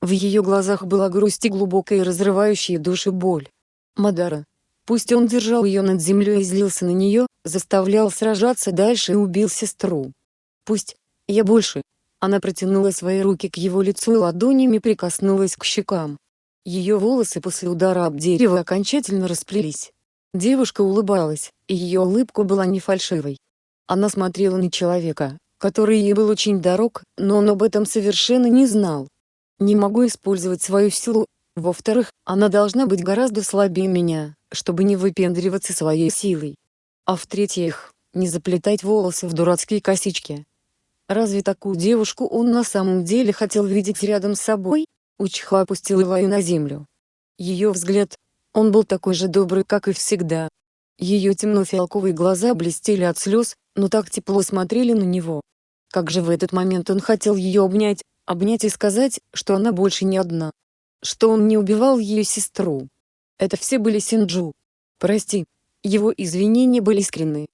В ее глазах была грусть и глубокая разрывающая души боль. Мадара. Пусть он держал ее над землей и злился на нее, заставлял сражаться дальше и убил сестру. Пусть. Я больше, она протянула свои руки к его лицу и ладонями прикоснулась к щекам. Ее волосы после удара об дерево окончательно расплелись. Девушка улыбалась, и ее улыбка была не фальшивой. Она смотрела на человека, который ей был очень дорог, но он об этом совершенно не знал. Не могу использовать свою силу. Во-вторых, она должна быть гораздо слабее меня, чтобы не выпендриваться своей силой. А в-третьих, не заплетать волосы в дурацкие косички. Разве такую девушку он на самом деле хотел видеть рядом с собой? Учиха опустил Илаю на землю. Ее взгляд, он был такой же добрый, как и всегда. Ее темно-фиалковые глаза блестели от слез, но так тепло смотрели на него. Как же в этот момент он хотел ее обнять, обнять и сказать, что она больше не одна. Что он не убивал ее сестру. Это все были Синджу. Прости. Его извинения были искренны.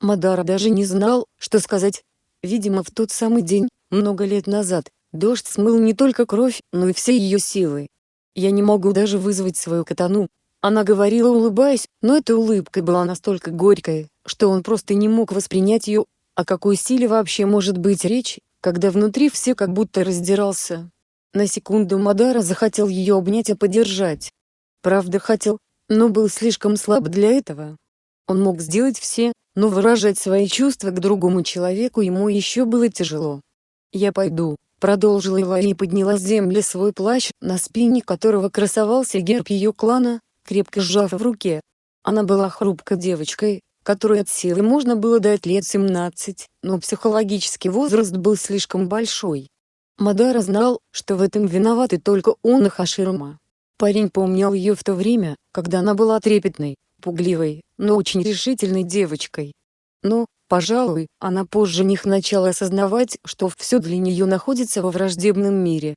Мадара даже не знал, что сказать, Видимо в тот самый день, много лет назад, дождь смыл не только кровь, но и все ее силы. Я не могу даже вызвать свою катану. Она говорила улыбаясь, но эта улыбка была настолько горькой, что он просто не мог воспринять ее. О какой силе вообще может быть речь, когда внутри все как будто раздирался. На секунду Мадара захотел ее обнять и поддержать. Правда хотел, но был слишком слаб для этого. Он мог сделать все, но выражать свои чувства к другому человеку ему еще было тяжело. «Я пойду», — продолжила Илай и подняла с земли свой плащ, на спине которого красовался герб ее клана, крепко сжав в руке. Она была хрупкой девочкой, которой от силы можно было дать лет 17, но психологический возраст был слишком большой. Мадара знал, что в этом виноваты только он и Хаширма. Парень помнил ее в то время, когда она была трепетной, пугливой, но очень решительной девочкой. Но, пожалуй, она позже них начала осознавать, что все для нее находится во враждебном мире.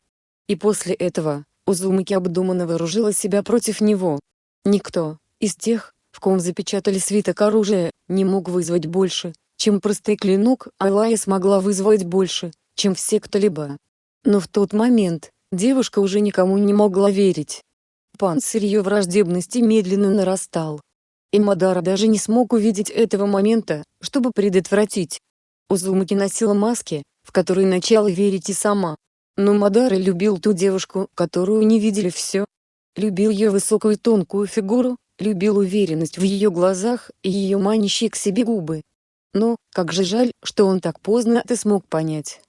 И после этого, Узумаки обдуманно вооружила себя против него. Никто, из тех, в ком запечатали свиток оружия, не мог вызвать больше, чем простой клинок, а Лая смогла вызвать больше, чем все кто-либо. Но в тот момент, девушка уже никому не могла верить. Панцирь ее враждебности медленно нарастал. И Мадара даже не смог увидеть этого момента, чтобы предотвратить. Узумаки носила маски, в которые начала верить и сама. Но Мадара любил ту девушку, которую не видели все. Любил ее высокую тонкую фигуру, любил уверенность в ее глазах и ее манящие к себе губы. Но, как же жаль, что он так поздно это смог понять.